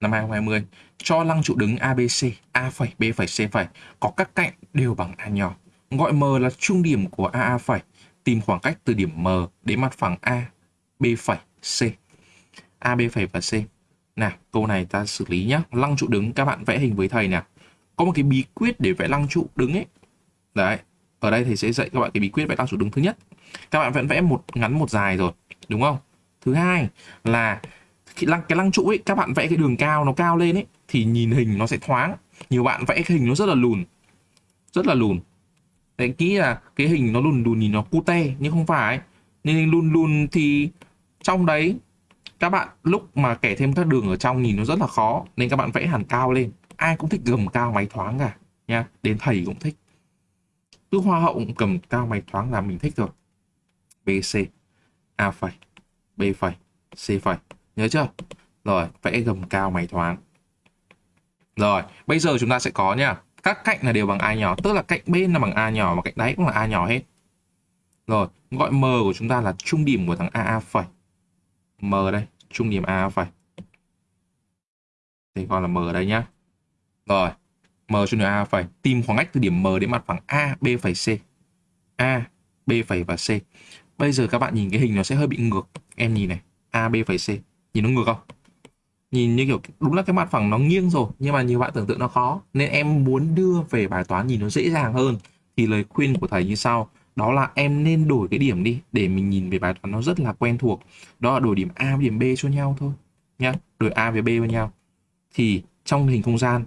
Năm 2020 cho lăng trụ đứng ABC A phẩy B phẩy C phẩy. Có các cạnh đều bằng A nhỏ. Gọi M là trung điểm của AA phẩy. Tìm khoảng cách từ điểm M đến mặt phẳng A B phẩy C. A B phẩy và C. Nào câu này ta xử lý nhé lăng trụ đứng các bạn vẽ hình với thầy nào. Có một cái bí quyết để vẽ lăng trụ đứng ấy. Đấy ở đây thầy sẽ dạy các bạn cái bí quyết vẽ tam trụ đứng thứ nhất. Các bạn vẫn vẽ một, ngắn một dài rồi, đúng không? Thứ hai là khi lăng, cái lăng trụ ấy, các bạn vẽ cái đường cao, nó cao lên ấy, thì nhìn hình nó sẽ thoáng. Nhiều bạn vẽ cái hình nó rất là lùn, rất là lùn. Đấy kỹ là cái hình nó lùn lùn nhìn nó cute nhưng không phải. Nên lùn lùn thì trong đấy, các bạn lúc mà kẻ thêm các đường ở trong nhìn nó rất là khó, nên các bạn vẽ hẳn cao lên. Ai cũng thích gầm cao, máy thoáng cả, nha. Đến thầy cũng thích cứ hoa hậu cầm cao mày thoáng là mình thích rồi. BC A phẩy, B phẩy, C phẩy. Nhớ chưa? Rồi, vẽ gầm cao mày thoáng. Rồi, bây giờ chúng ta sẽ có nha. Các cạnh là đều bằng A nhỏ, tức là cạnh bên là bằng A nhỏ và cạnh đáy cũng là A nhỏ hết. Rồi, gọi M của chúng ta là trung điểm của thằng AA phẩy. M đây, trung điểm A phẩy. Thì gọi là M ở đây nhá. Rồi M cho nữa A phải tìm khoảng cách từ điểm M đến mặt phẳng A, B phẩy C. A, B phẩy và C. Bây giờ các bạn nhìn cái hình nó sẽ hơi bị ngược. Em nhìn này, A, B phẩy C. Nhìn nó ngược không? Nhìn như kiểu đúng là cái mặt phẳng nó nghiêng rồi, nhưng mà nhiều bạn tưởng tượng nó khó. Nên em muốn đưa về bài toán nhìn nó dễ dàng hơn thì lời khuyên của thầy như sau. Đó là em nên đổi cái điểm đi để mình nhìn về bài toán nó rất là quen thuộc. Đó là đổi điểm A với điểm B cho nhau thôi. Nhá, đổi A với B với nhau. Thì trong hình không gian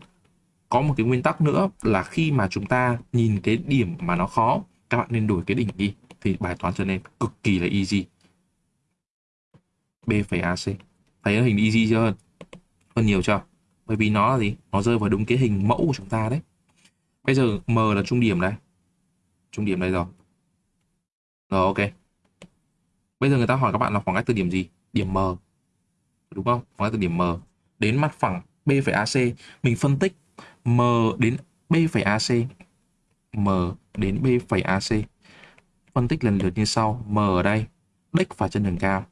có một cái nguyên tắc nữa là khi mà chúng ta nhìn cái điểm mà nó khó, các bạn nên đổi cái đỉnh đi, thì bài toán trở nên cực kỳ là easy. B phẩy AC thấy hình easy chưa? Hơn hơn nhiều chưa? Bởi vì nó là gì? Nó rơi vào đúng cái hình mẫu của chúng ta đấy. Bây giờ M là trung điểm đây trung điểm đây rồi. Rồi, ok. Bây giờ người ta hỏi các bạn là khoảng cách từ điểm gì? Điểm M. Đúng không? Khoảng cách từ điểm M. Đến mặt phẳng B phẩy AC mình phân tích M đến B phẩy AC M đến B phẩy AC phân tích lần lượt như sau. M ở đây đích phải chân đường cao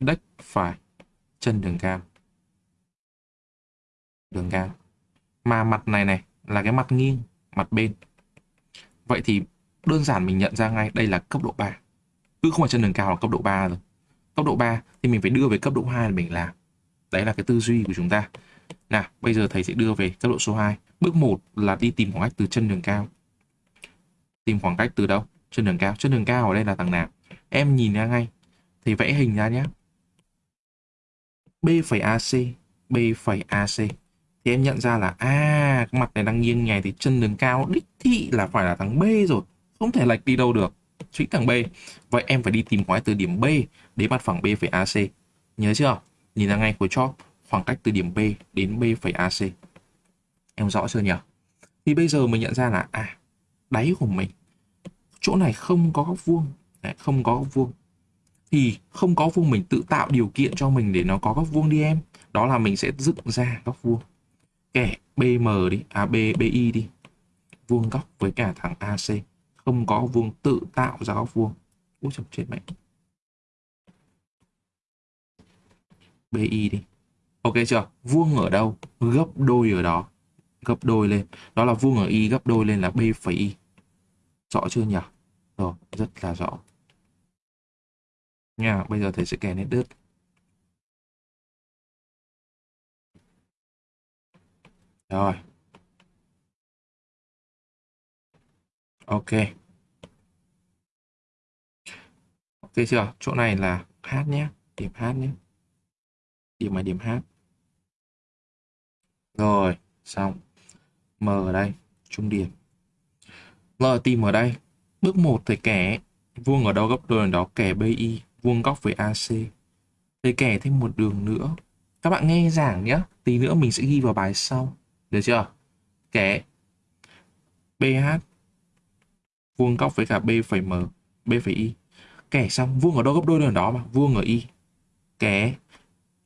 đích phải chân đường cao đường cao mà mặt này này là cái mặt nghiêng, mặt bên. Vậy thì đơn giản mình nhận ra ngay đây là cấp độ 3 cứ không phải chân đường cao là cấp độ 3 rồi. Cấp độ 3 thì mình phải đưa về cấp độ 2 là mình làm. Đấy là cái tư duy của chúng ta nào, bây giờ thầy sẽ đưa về cấp độ số 2 bước 1 là đi tìm khoảng cách từ chân đường cao. Tìm khoảng cách từ đâu? Chân đường cao. Chân đường cao ở đây là thằng nào? Em nhìn ra ngay. Thì vẽ hình ra nhé. B phẩy AC B phẩy AC thì em nhận ra là à cái mặt này đang nghiêng nhè thì chân đường cao đích thị là phải là thằng B rồi. Không thể lệch đi đâu được. Chính thằng B. Vậy em phải đi tìm khoảng cách từ điểm B đến mặt phẳng B phẩy AC nhớ chưa? Nhìn ra ngay của chóp khoảng cách từ điểm B đến BAC. em rõ chưa nhỉ? Thì bây giờ mình nhận ra là à đáy của mình chỗ này không có góc vuông Đấy, không có góc vuông. Thì không có vuông mình tự tạo điều kiện cho mình để nó có góc vuông đi em. Đó là mình sẽ dựng ra góc vuông. Kẻ BM đi à B BI đi. Vuông góc với cả thằng AC không có vuông tự tạo ra góc vuông. Úi chồng chết mẹ. BI đi ok chưa? Vuông ở đâu? Gấp đôi ở đó. Gấp đôi lên. Đó là vuông ở y, gấp đôi lên là b phẩy y. Rõ chưa nhỉ? Rồi, rất là rõ. Nha, bây giờ thầy sẽ kèm nét đứt rồi. Ok. Ok chưa? Chỗ này là h nhé. Điểm h nhé điểm là điểm h. Rồi, xong. M ở đây, trung điểm l tìm ở đây. Bước 1 thì kẻ. Vuông ở đâu góc đôi đó? Kẻ bi vuông góc với ac thì kẻ thêm một đường nữa. Các bạn nghe giảng nhé tí nữa mình sẽ ghi vào bài sau. Được chưa? Kẻ bh vuông góc với cả b phẩy m, b phẩy y kẻ xong, vuông ở đâu góc đôi đường đó mà? Vuông ở y kẻ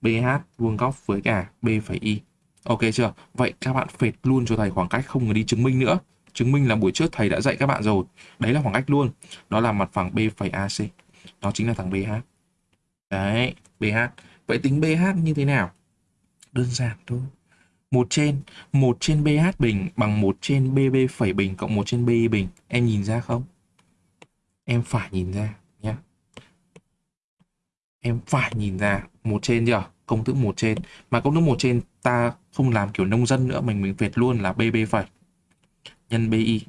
BH vuông góc với cả B phẩy Y. Ok chưa? Vậy các bạn phệt luôn cho thầy khoảng cách không cần đi chứng minh nữa. Chứng minh là buổi trước thầy đã dạy các bạn rồi. Đấy là khoảng cách luôn. Đó là mặt phẳng B phẩy AC. Đó chính là thằng BH. Đấy, BH. Vậy tính BH như thế nào? Đơn giản thôi. một trên một trên BH bình bằng một trên BB phẩy bình cộng một trên BI bình. Em nhìn ra không? Em phải nhìn ra nhé. Em phải nhìn ra một trên chưa? Công thức một trên. Mà công thức một trên ta không làm kiểu nông dân nữa, mình mình việt luôn là bb phẩy. Nhân bi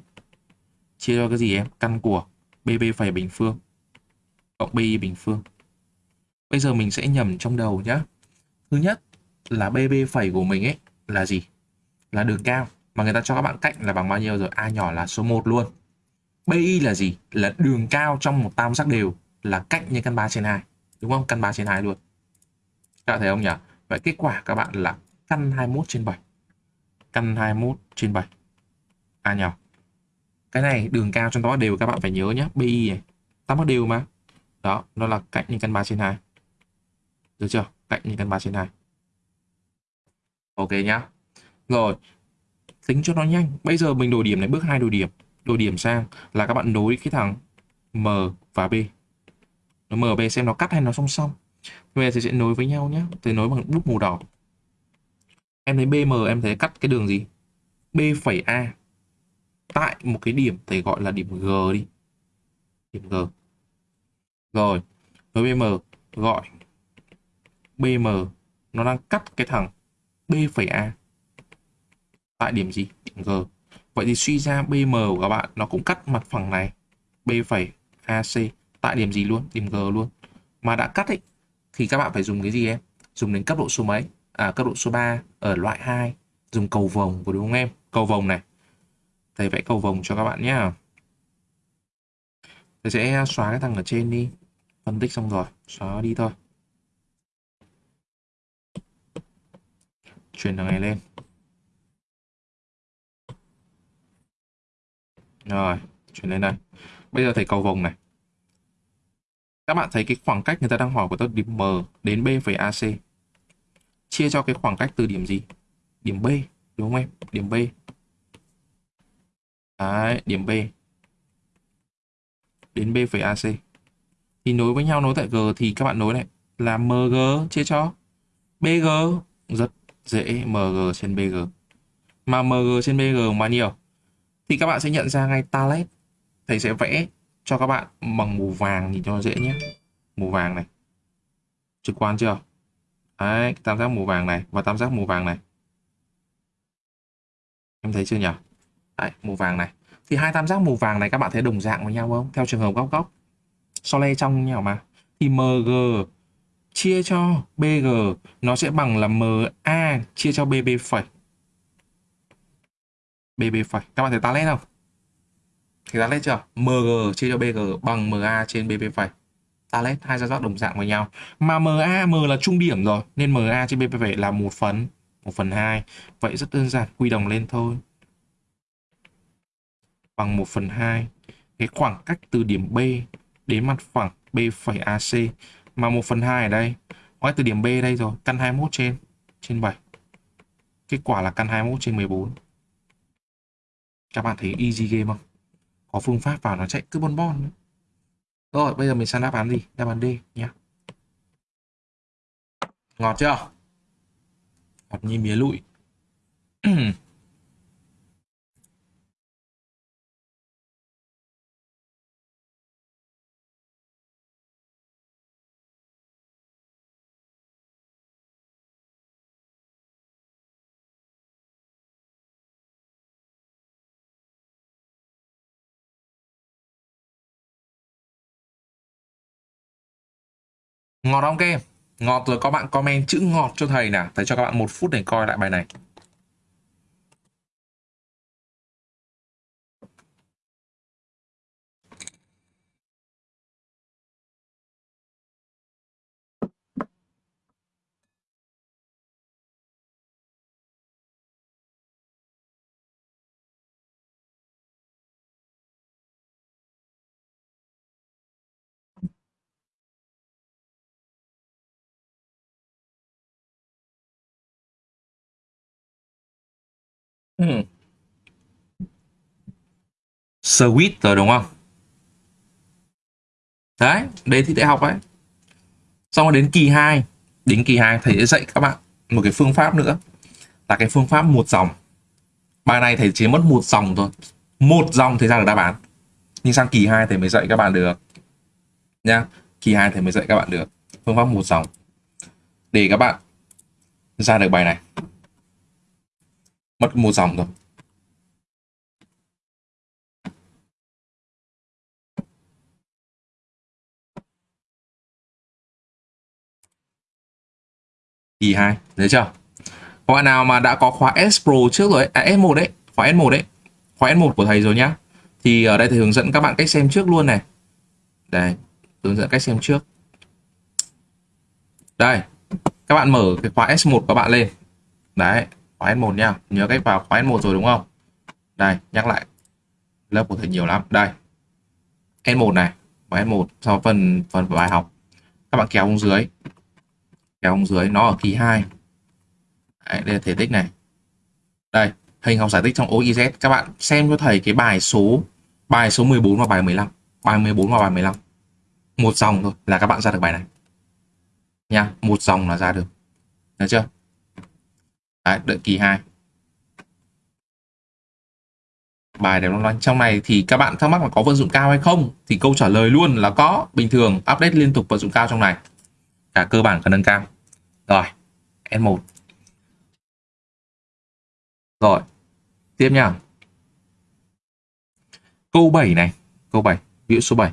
chia cho cái gì em? Căn của bb phẩy bình phương cộng bi bình phương. Bây giờ mình sẽ nhầm trong đầu nhá. Thứ nhất là bb phẩy của mình ấy là gì? Là đường cao. Mà người ta cho các bạn cạnh là bằng bao nhiêu rồi? A nhỏ là số 1 luôn. Bi là gì? Là đường cao trong một tam giác đều là cạnh như căn 3 trên 2 đúng không? Căn 3 trên 2 luôn các bạn thấy không nhỉ? Vậy kết quả các bạn là căn 21 trên 7. Căn 21 trên 7. À nhỉ? Cái này đường cao trong đó đều các bạn phải nhớ nhé. BI này. Tắm đều mà. Đó, nó là cạnh như căn 3 trên 2. Được chưa? Cạnh như căn 3 trên 2. Ok nhá. Rồi. Tính cho nó nhanh. Bây giờ mình đổi điểm này bước hai đổi điểm. Đổi điểm sang là các bạn nối cái thằng M và B. Nó M và B xem nó cắt hay nó song song. Bây giờ thì sẽ nối với nhau nhé. tôi nối bằng bút màu đỏ. Em thấy BM em thấy cắt cái đường gì? B phẩy A. Tại một cái điểm thầy gọi là điểm G đi. Điểm G. Rồi. nối BM gọi BM nó đang cắt cái thằng B phẩy A. Tại điểm gì? Điểm G. Vậy thì suy ra BM của các bạn nó cũng cắt mặt phẳng này B phẩy AC tại điểm gì luôn? Điểm G luôn. Mà đã cắt ấy thì các bạn phải dùng cái gì em? Dùng đến cấp độ số mấy? À, cấp độ số 3 ở loại 2 dùng cầu vồng của đúng không em? Cầu vồng này. Thầy vẽ cầu vồng cho các bạn nhé thầy sẽ xóa cái thằng ở trên đi. Phân tích xong rồi xóa đi thôi. Chuyển thằng này lên. Rồi chuyển lên đây. Bây giờ thầy cầu vồng này các bạn thấy cái khoảng cách người ta đang hỏi của tôi điểm M đến B phẩy AC chia cho cái khoảng cách từ điểm gì? Điểm B đúng không em? Điểm B. Đấy, điểm B. Đến B phẩy AC thì nối với nhau nối tại G thì các bạn nối này. Là MG chia cho. BG rất dễ. MG trên BG mà MG trên BG bao nhiêu thì các bạn sẽ nhận ra ngay talet thầy sẽ vẽ cho các bạn bằng màu vàng nhìn cho dễ nhé. Màu vàng này. Trực quan chưa? Đấy, tam giác màu vàng này và tam giác màu vàng này. Em thấy chưa nhỉ? Đấy, màu vàng này. Thì hai tam giác màu vàng này các bạn thấy đồng dạng với nhau không? Theo trường hợp góc góc. So le trong nhau mà. Thì mg chia cho bg nó sẽ bằng là ma chia cho bb phẩy. Bb phẩy. Các bạn thấy ta lên không? Thì ta lên chưa mg chia cho bg bằng ma trên bp phẩy. Ta lên hai giao giác đồng dạng với nhau. Mà ma m là trung điểm rồi, nên ma trên bp phẩy là một phần một phần hai. Vậy rất đơn giản, quy đồng lên thôi. Bằng 1 phần 2 cái khoảng cách từ điểm B đến mặt phẳng B phẩy AC mà 1 phần 2 ở đây. Ngoài từ điểm B đây rồi, căn 21 trên trên 7 kết quả là căn 21 trên 14 các bạn thấy easy game không? Có phương pháp vào nó chạy cứ bon bon nữa. rồi, bây giờ mình sang đáp án gì? Đáp án D nhé ngọt chưa? Ngọt như mía lụi. *clears throat* Ngọt không các em? Ngọt rồi có bạn comment chữ ngọt cho thầy nè, Thầy cho các bạn một phút để coi lại bài này. Ừ. Sweet rồi đúng không? Đấy, đề thi đại học ấy. Xong rồi đến kỳ 2, đến kỳ 2 thầy sẽ dạy các bạn một cái phương pháp nữa. Là cái phương pháp một dòng. Bài này thầy chỉ mất một dòng thôi. Một dòng thầy ra được đáp án. Nhưng sang kỳ 2 thầy mới dạy các bạn được. Nha. Kỳ 2 thầy mới dạy các bạn được. Phương pháp một dòng. Để các bạn ra được bài này mất một dòng rồi kỳ 2 thấy chưa? Các bạn nào mà đã có khóa S Pro trước rồi ấy, à S1 đấy khóa S1 đấy. Khóa S1 của thầy rồi nhá. Thì ở đây thầy hướng dẫn các bạn cách xem trước luôn này. Đây hướng dẫn cách xem trước. Đây các bạn mở cái khóa S1 của các bạn lên. Đấy khóa S1 nha. Nhớ cách vào khóa S1 rồi đúng không? Đây nhắc lại. Lớp của thầy nhiều lắm. Đây. S1 này. Khóa S1 sau phần phần bài học. Các bạn kéo xuống dưới. Kéo xuống dưới. Nó ở kỳ 2 Đấy, đây là thể tích này. Đây hình học giải tích trong OIZ các bạn xem cho thầy cái bài số bài số 14 và bài 15 bài 14 và bài 15 một dòng thôi là các bạn ra được bài này. Nha một dòng là ra được. Được chưa? Đấy, đợi kỳ 2 bài để loanh trong này thì các bạn thắc mắc là có vận dụng cao hay không? Thì câu trả lời luôn là có. Bình thường update liên tục vận dụng cao trong này. Cả cơ bản cả nâng cao. Rồi N1 rồi tiếp nha câu 7 này câu 7 ví dụ số 7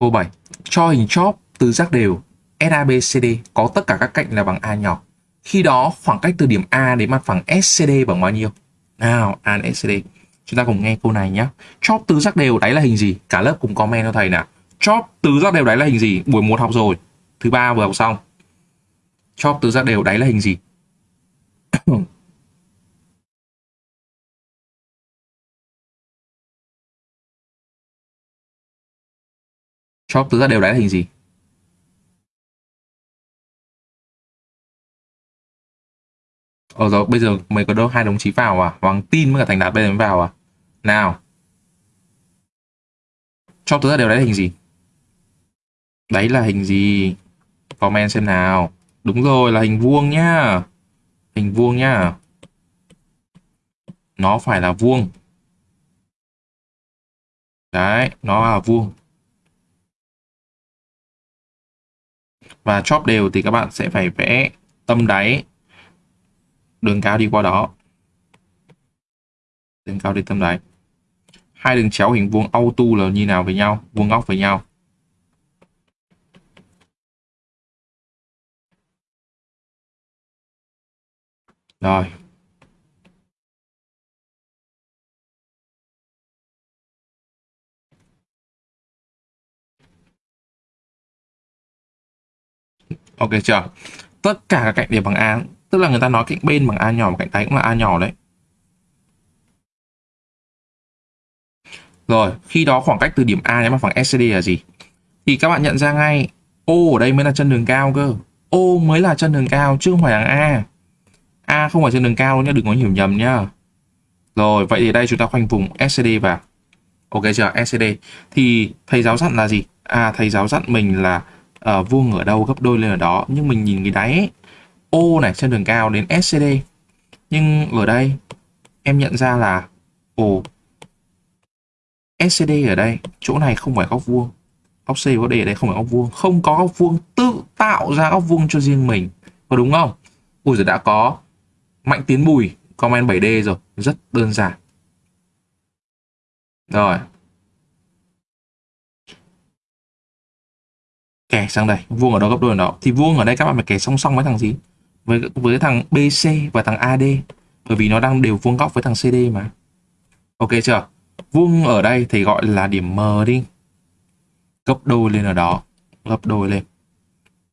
câu 7 cho hình chóp tứ giác đều SABCD có tất cả các cạnh là bằng A nhỏ. Khi đó khoảng cách từ điểm A đến mặt phẳng SCD bằng bao nhiêu? Nào, A đến SCD. Chúng ta cùng nghe câu này nhé. Chóp tứ giác đều đáy là hình gì? Cả lớp cùng comment cho thầy nào. Chóp tứ giác đều đáy là hình gì? Buổi một học rồi. Thứ ba vừa học xong. Chóp tứ giác đều đáy là hình gì? *coughs* Chóp tứ giác đều đáy là hình gì? Ờ rồi, bây giờ mày có đâu hai đồng chí vào à? Hoàng tin với cả Thành Đạt bây giờ mới vào à? Nào. Cho tớ ra đều đáy là hình gì? Đấy là hình gì? Comment xem nào. Đúng rồi, là hình vuông nhá. Hình vuông nhá. Nó phải là vuông. Đấy, nó là vuông. Và chóp đều thì các bạn sẽ phải vẽ tâm đáy đường cao đi qua đó. Đường cao đi tâm đáy hai đường chéo hình vuông auto là như nào với nhau? Vuông góc với nhau. Rồi. Ok, chưa? Tất cả các cạnh đều bằng a tức là người ta nói cạnh bên bằng a nhỏ và cạnh đáy cũng là a nhỏ đấy. Rồi khi đó khoảng cách từ điểm a đến mặt phẳng SCD là gì? Thì các bạn nhận ra ngay O ở đây mới là chân đường cao cơ. O mới là chân đường cao chứ không phải là A. A không phải chân đường cao nhá đừng có hiểu nhầm nhá. Rồi vậy thì đây chúng ta khoanh vùng SCD vào. Ok chưa? SCD thì thầy giáo dặn là gì? À thầy giáo dặn mình là uh, vuông ở đâu gấp đôi lên ở đó. Nhưng mình nhìn cái đáy ấy, O này, trên đường cao đến SCD nhưng ở đây, em nhận ra là, ồ SCD ở đây, chỗ này không phải góc vuông. Góc C có D ở đây không phải góc vuông. Không có góc vuông tự tạo ra góc vuông cho riêng mình. Có đúng không? Ui giờ đã có mạnh tiến bùi comment 7D rồi. Rất đơn giản. Rồi. Kẻ sang đây. Vuông ở đó gấp đôi ở đó. Thì vuông ở đây các bạn phải kẻ song song với thằng gì? Với với thằng BC và thằng AD bởi vì nó đang đều vuông góc với thằng CD mà. Ok chưa? Vuông ở đây thì gọi là điểm M đi. Gấp đôi lên ở đó. Gấp đôi lên.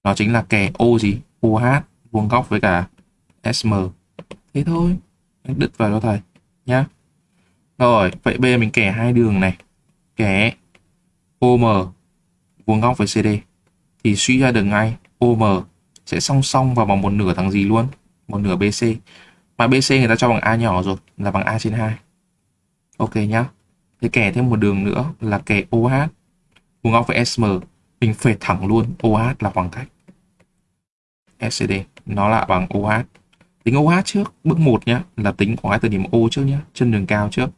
Nó chính là kẻ O gì? OH vuông góc với cả SM thế thôi. Đứt vào cho thầy. Nhá. Rồi, vậy bây giờ mình kẻ hai đường này. Kẻ OM vuông góc với CD thì suy ra được ngay. OM sẽ song song vào bằng một nửa thằng gì luôn? Một nửa BC mà BC người ta cho bằng A nhỏ rồi, là bằng A trên 2 ok nhá. Thế kẻ thêm một đường nữa là kẻ OH vuông góc với SM mình phệt thẳng luôn. OH là khoảng cách. SCD nó là bằng OH tính OH trước, bước 1 nhá, là tính khoảng cách từ điểm O trước nhá, chân đường cao trước.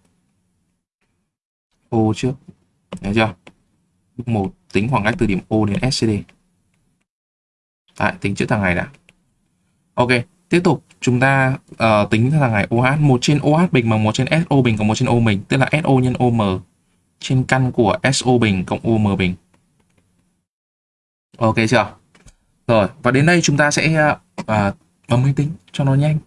O trước, thấy chưa? Bước 1 tính khoảng cách từ điểm O đến SCD Đấy, tính chữ thằng này đã. Ok, tiếp tục chúng ta uh, tính thằng này OH. một trên OH bình bằng một trên SO bình cộng một trên O bình. Tức là SO nhân OM trên căn của SO bình cộng OM bình. Ok chưa? Rồi, và đến đây chúng ta sẽ uh, bấm máy tính cho nó nhanh.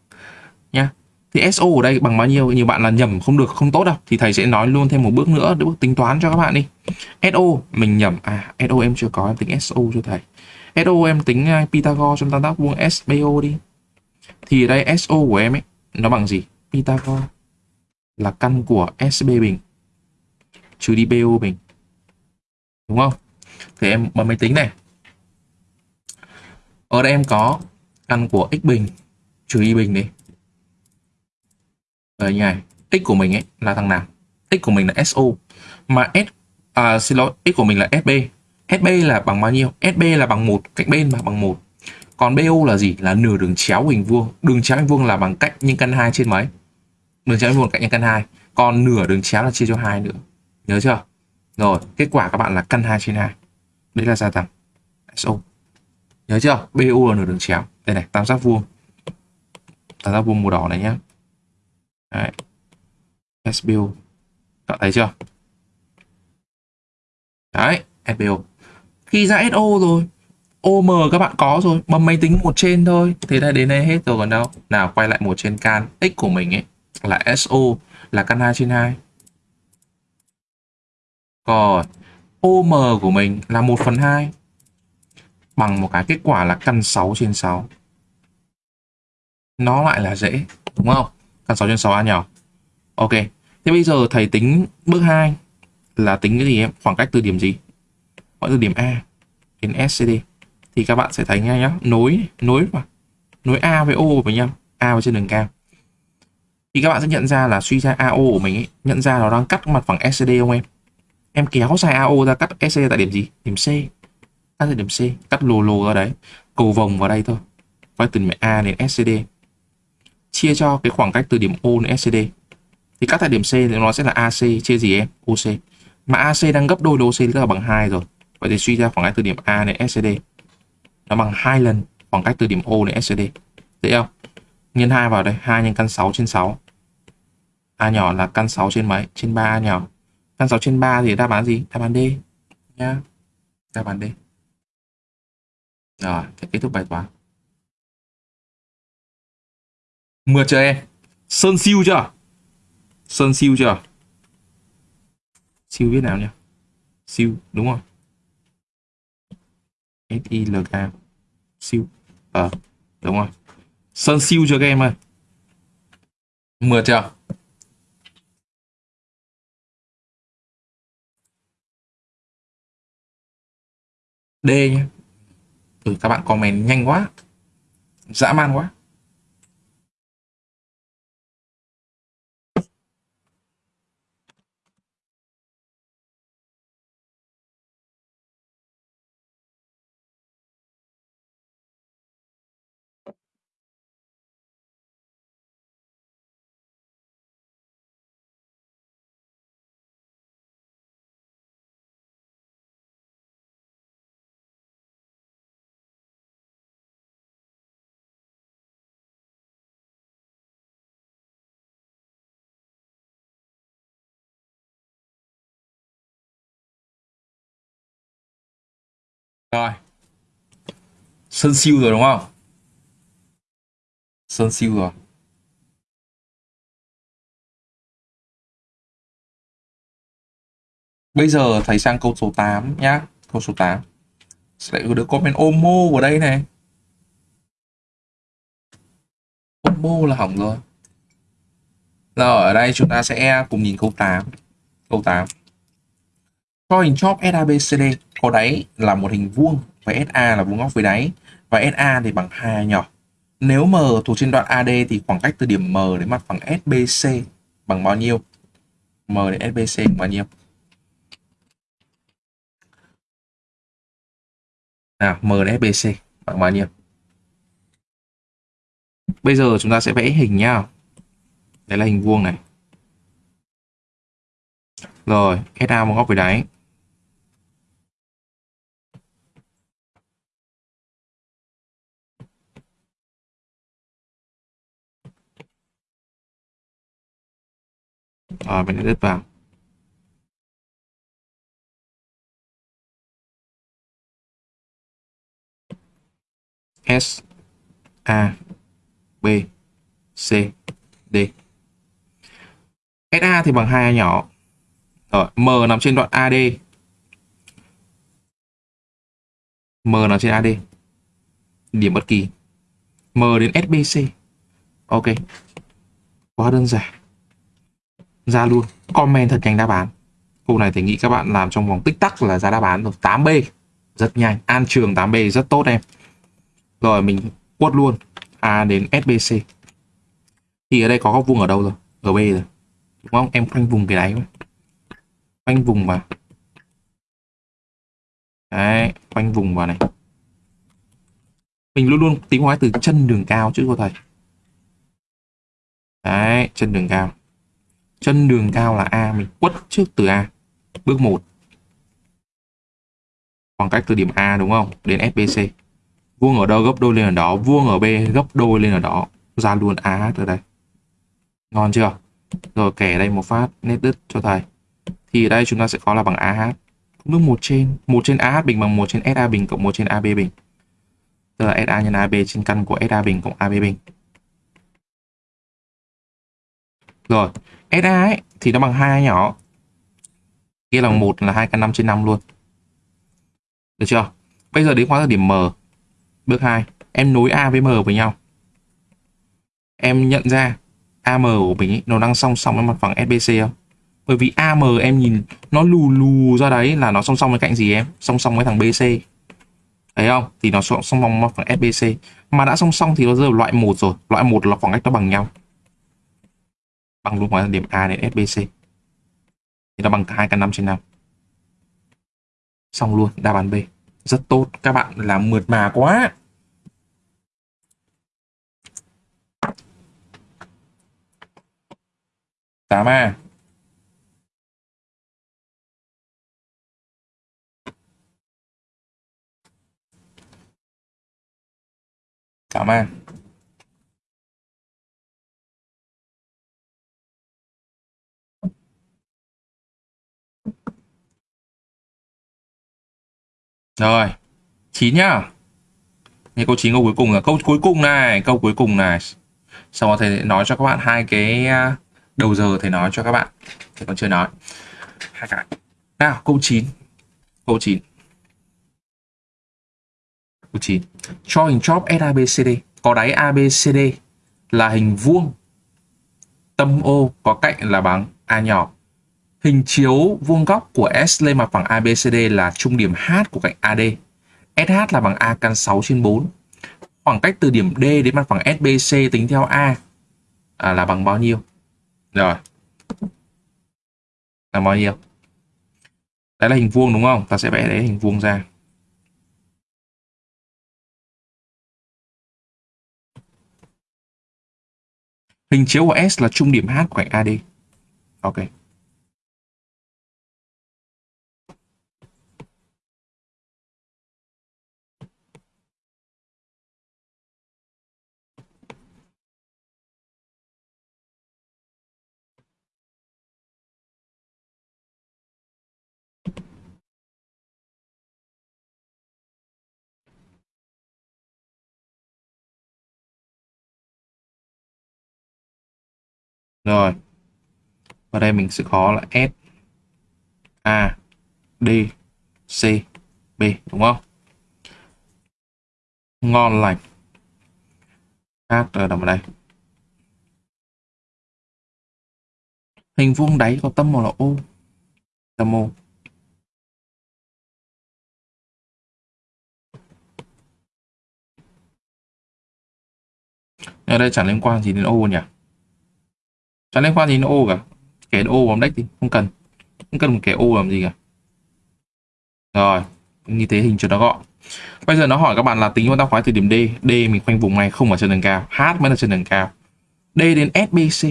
Nha. Thì SO ở đây bằng bao nhiêu? Nhiều bạn là nhầm không được, không tốt đâu. Thì thầy sẽ nói luôn thêm một bước nữa để bước tính toán cho các bạn đi. SO, mình nhầm. À, SO em chưa có, em tính SO cho thầy. SO em tính à, Pythagore trong tam giác vuông SBO đi. Thì ở đây SO của em ấy nó bằng gì? Pythagore là căn của SB bình trừ đi BO bình. Đúng không? Thì em bấm máy tính này. Ở đây em có căn của x bình trừ y bình đi. Ở nhà x của mình ấy là thằng nào? x của mình là SO mà S à, xin lỗi, x của mình là SB SB là bằng bao nhiêu? SB là bằng một cạnh bên mà bằng một. Còn BO là gì? Là nửa đường chéo hình vuông. Đường chéo hình vuông là bằng cạnh nhân căn 2 trên mấy? Đường chéo hình vuông cạnh nhân căn 2. Còn nửa đường chéo là chia cho 2 nữa. Nhớ chưa? Rồi, kết quả các bạn là căn 2 trên 2. Đấy là gia tăng SO. Nhớ chưa? BO là nửa đường chéo. Đây này, tam giác vuông. Tam giác vuông màu đỏ này nhá. Đấy. SBO. Các thấy chưa? Đấy, SBO khi ra SO rồi OM các bạn có rồi, bấm máy tính một trên thôi. Thế là đến đây hết rồi còn đâu. Nào quay lại một trên can X của mình ấy là SO là căn 2 trên 2. còn OM của mình là 1 phần 2 bằng một cái kết quả là căn 6 trên 6. Nó lại là dễ, đúng không? Căn 6 trên 6 A nhỏ. Ok, thế bây giờ thầy tính bước 2 là tính cái gì em? Khoảng cách từ điểm gì? Gọi từ điểm A đến SCD. Thì các bạn sẽ thấy ngay nhá, nối nối mà nối A với O với nhau, A với trên đường cao. Thì các bạn sẽ nhận ra là suy ra AO của mình ấy, nhận ra nó đang cắt mặt phẳng SCD không em? Em kéo dài AO ra cắt SCD tại điểm gì? Điểm C. Cắt tại điểm C, cắt lồ lồ ra đấy. Cầu vòng vào đây thôi. Quay từ điểm A đến SCD. Chia cho cái khoảng cách từ điểm O đến SCD thì cắt tại điểm C thì nó sẽ là AC chia gì em? OC. Mà AC đang gấp đôi OC tức là bằng 2 rồi. Vậy thì suy ra khoảng cách từ điểm A đến SCD nó bằng hai lần khoảng cách từ điểm O đến SCD. Dễ không? Nhân 2 vào đây, 2 nhân căn 6 trên 6. A nhỏ là căn 6 trên mấy? Trên 3 A nhỏ. Căn 6 trên 3 thì đáp án gì? Đáp án D nhá. Đáp án D. Rồi, thế kết thúc bài toán. Mượt chưa em? Sơn siêu chưa? Sơn siêu chưa? Siêu viết nào nhỉ? Siêu, đúng không? S-I-L-K Siêu. Ờ, đúng rồi. Sơn siêu cho các em ơi. Mượt chưa? D nhé Ừ, các bạn comment nhanh quá. Dã man quá. Rồi. Sơn siêu rồi, đúng không? Sơn siêu rồi. Bây giờ thầy sang câu số 8 nhá. Câu số 8. Sẽ lại được comment Omo vào đây này. Omo là hỏng rồi. Rồi, ở đây chúng ta sẽ cùng nhìn câu 8. Câu 8. Cho hình chóp SABCD có đáy là một hình vuông và SA là vuông góc với đáy và SA thì bằng hai nhỏ. Nếu M thuộc trên đoạn AD thì khoảng cách từ điểm M đến mặt phẳng SBC bằng bao nhiêu? M đến SBC bằng bao nhiêu? Nào, M đến SBC bằng bao nhiêu? Bây giờ chúng ta sẽ vẽ hình nhá. Đây là hình vuông này. Rồi, SA vuông góc với đáy. Rồi mình edit vào. S A B C D SA thì bằng hai A nhỏ. Rồi, M nằm trên đoạn AD. M nằm trên AD. Điểm bất kỳ. M đến SBC. Ok. Quá đơn giản ra luôn. Comment thật nhanh đáp án. Câu này thì nghĩ các bạn làm trong vòng tích tắc là ra đáp án rồi 8B rất nhanh. An trường 8B rất tốt em. Rồi, mình quất luôn. A đến SBC thì ở đây có góc vuông ở đâu rồi? Ở B rồi. Đúng không? Em khoanh vùng cái đáy khoanh vùng vào. Đấy, khoanh vùng vào này. Mình luôn luôn tính hóa từ chân đường cao chứ cô thầy. Đấy, chân đường cao chân đường cao là A, mình quất trước từ A. Bước 1 khoảng cách từ điểm A, đúng không? Đến FBC vuông ở đâu, gấp đôi lên ở đó. Vuông ở B, gấp đôi lên ở đó. Ra luôn AH ở đây. Ngon chưa? Rồi kẻ đây một phát, nét đứt cho thầy. Thì ở đây chúng ta sẽ có là bằng AH bước một trên. Một trên AH bình bằng một trên SA bình cộng một trên AB bình. Tức là SA nhân AB trên căn của SA bình cộng AB bình. Rồi SA ấy thì nó bằng hai nhỏ. Kia là một là hai căn 5 trên 5 luôn. Được chưa? Bây giờ đến khóa điểm M. Bước 2 em nối A với M với nhau. Em nhận ra AM của mình ý, nó đang song song với mặt phẳng SBC không? Bởi vì AM em nhìn nó lù lù ra đấy là nó song song với cạnh gì em? Song song với thằng BC thấy không? Thì nó song song với mặt phẳng SBC mà đã song song thì nó rơi vào loại một rồi. Loại một là khoảng cách nó bằng nhau bằng luôn khoảng điểm A đến SBC thì nó bằng hai căn 5 trên 5 xong luôn, đáp án B. Rất tốt, các bạn làm mượt mà quá. Tám a. Tám a. Rồi, 9 nhá. Như câu 9 câu cuối cùng là câu cuối cùng này, câu cuối cùng này. Xong rồi thầy nói cho các bạn hai cái à, đầu giờ thầy nói cho các bạn. Thầy còn chưa nói. Hai cái. Nào, câu 9. Câu 9. Câu 9. Cho hình chóp SABCD có đáy ABCD là hình vuông. Tâm O có cạnh là bằng A nhỏ Hình chiếu vuông góc của S lên mặt phẳng ABCD là trung điểm H của cạnh AD. SH là bằng A căn 6 trên 4. Khoảng cách từ điểm D đến mặt phẳng SBC tính theo A à, là bằng bao nhiêu? Rồi. Là bao nhiêu? Đấy là hình vuông đúng không? Ta sẽ vẽ đấy hình vuông ra. Hình chiếu của S là trung điểm H của cạnh AD. Ok. Rồi. Và đây mình sẽ có là S, A, D, C, B, đúng không? Ngon lành. hát ở nằm ở đây. Hình vuông đáy có tâm màu là ô Tâm ô Ở đây chẳng liên quan gì đến O nhỉ? Chẳng liên quan gì nó ô cả. kẻ ô bóng deck thì không cần. Không cần một kẻ ô làm gì cả. Rồi, như thế hình cho nó gọn. Bây giờ nó hỏi các bạn là tính con tắc khoái từ điểm D. D mình khoanh vùng này không ở chân đường cao. H mới là chân đường cao. D đến SBC.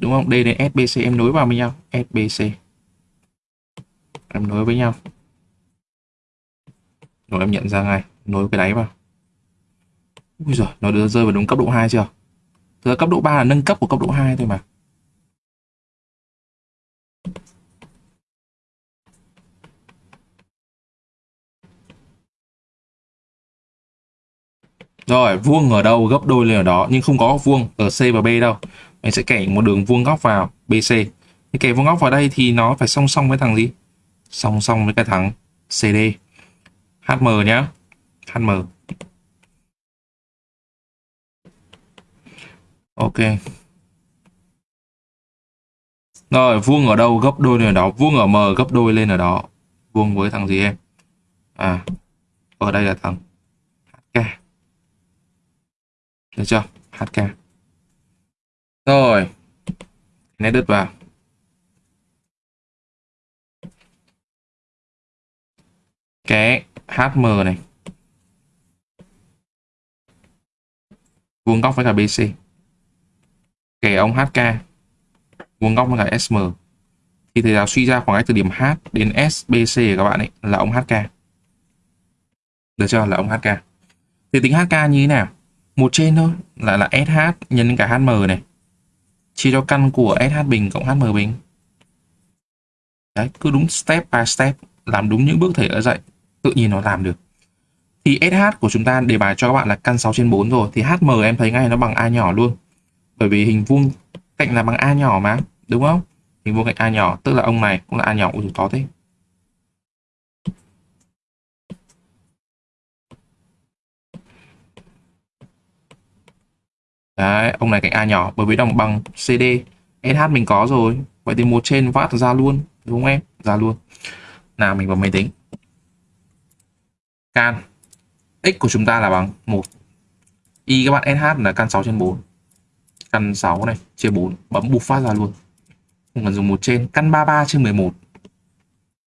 Đúng không? D đến SBC em nối vào với nhau. SBC. Em nối với nhau. Rồi em nhận ra ngay. Nối cái đáy vào. Ui giời, nó đưa rơi vào đúng cấp độ 2 chưa? Thực cấp độ 3 là nâng cấp của cấp độ 2 thôi mà. Rồi, vuông ở đâu gấp đôi lên ở đó nhưng không có vuông ở C và B đâu. Mình sẽ kẻ một đường vuông góc vào BC. Thì kẻ vuông góc vào đây thì nó phải song song với thằng gì? Song song với cái thằng CD. HM nhá. HM. Ok. Rồi, vuông ở đâu gấp đôi lên ở đó, vuông ở M gấp đôi lên ở đó. Vuông với thằng gì em? À, ở đây là thằng HK. Được chưa? HK. Rồi. Này, đứt vào. Cái HM này. Vuông góc với cả BC. Kẻ ông HK. Vuông góc với cả SM. Thì thầy giáo suy ra khoảng cách từ điểm H đến SBC của các bạn ấy là ông HK. Được chưa? Là ông HK. Thì tính HK như thế nào? Một trên thôi, là là SH nhân cả HM này. Chia cho căn của SH bình cộng HM bình. Đấy, cứ đúng step by step, làm đúng những bước thầy đã dạy tự nhiên nó làm được. Thì SH của chúng ta đề bài cho các bạn là căn 6 trên 4 rồi, thì HM em thấy ngay nó bằng A nhỏ luôn. Bởi vì hình vuông cạnh là bằng A nhỏ mà, đúng không? Hình vuông cạnh A nhỏ, tức là ông này cũng là A nhỏ ui to thế. Đấy, ông này cạnh A nhỏ bởi vì đồng bằng CD SH mình có rồi. Vậy thì một trên vát ra luôn đúng không em? Ra luôn. Nào mình vào máy tính. Can. X của chúng ta là bằng 1 y các bạn sh là căn 6 trên 4 căn 6 này chia 4 bấm bục phát ra luôn. Không cần dùng một trên. Căn 33 trên 11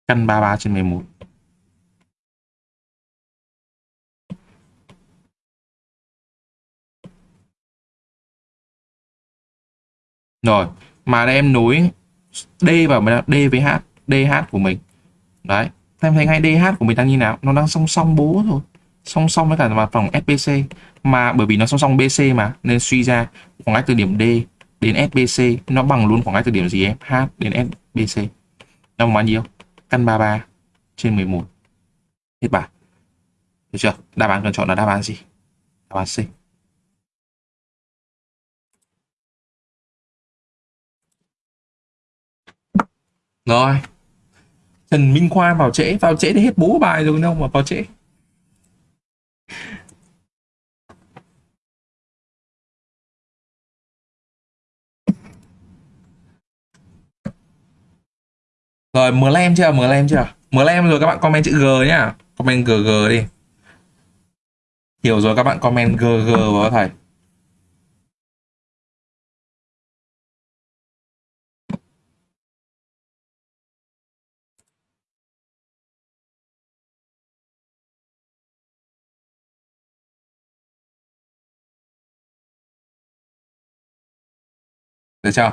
căn 33 trên 11 rồi, mà em nối D vào D với H DH của mình. Đấy, em thấy ngay DH của mình đang như nào? Nó đang song song bố rồi song song với cả mặt phẳng SBC mà bởi vì nó song song BC mà, nên suy ra khoảng cách từ điểm D đến SBC nó bằng luôn khoảng cách từ điểm gì em? H đến SBC nó bằng bao nhiêu? Căn 33 trên 11 hết bài. Được chưa? Đáp án cần chọn là đáp án gì? Đáp án C. rồi Trần Minh Khoa vào trễ vào trễ thì hết bố bài rồi đâu mà vào trễ Rồi, mở lem chưa? Mở lem chưa? Mở lem rồi, các bạn comment chữ G nhá. Comment GG đi. Hiểu rồi, các bạn comment GG vào thầy. Được chưa?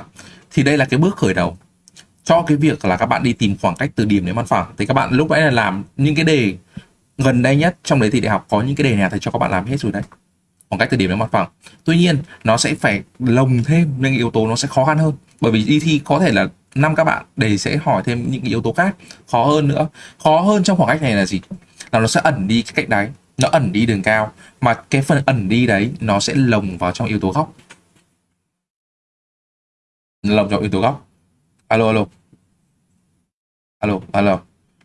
Thì đây là cái bước khởi đầu cho cái việc là các bạn đi tìm khoảng cách từ điểm đến mặt phẳng thì các bạn lúc nãy là làm những cái đề gần đây nhất trong đấy thì đại học có những cái đề nào thầy cho các bạn làm hết rồi đấy. Khoảng cách từ điểm đến mặt phẳng tuy nhiên, nó sẽ phải lồng thêm những yếu tố nó sẽ khó khăn hơn. Bởi vì đi thi có thể là năm các bạn đề sẽ hỏi thêm những cái yếu tố khác. Khó hơn nữa. Khó hơn trong khoảng cách này là gì? Là nó sẽ ẩn đi cái cạnh đáy nó ẩn đi đường cao. Mà cái phần ẩn đi đấy nó sẽ lồng vào trong yếu tố góc lồng cho yếu tố góc. Alo alo. Alo alo.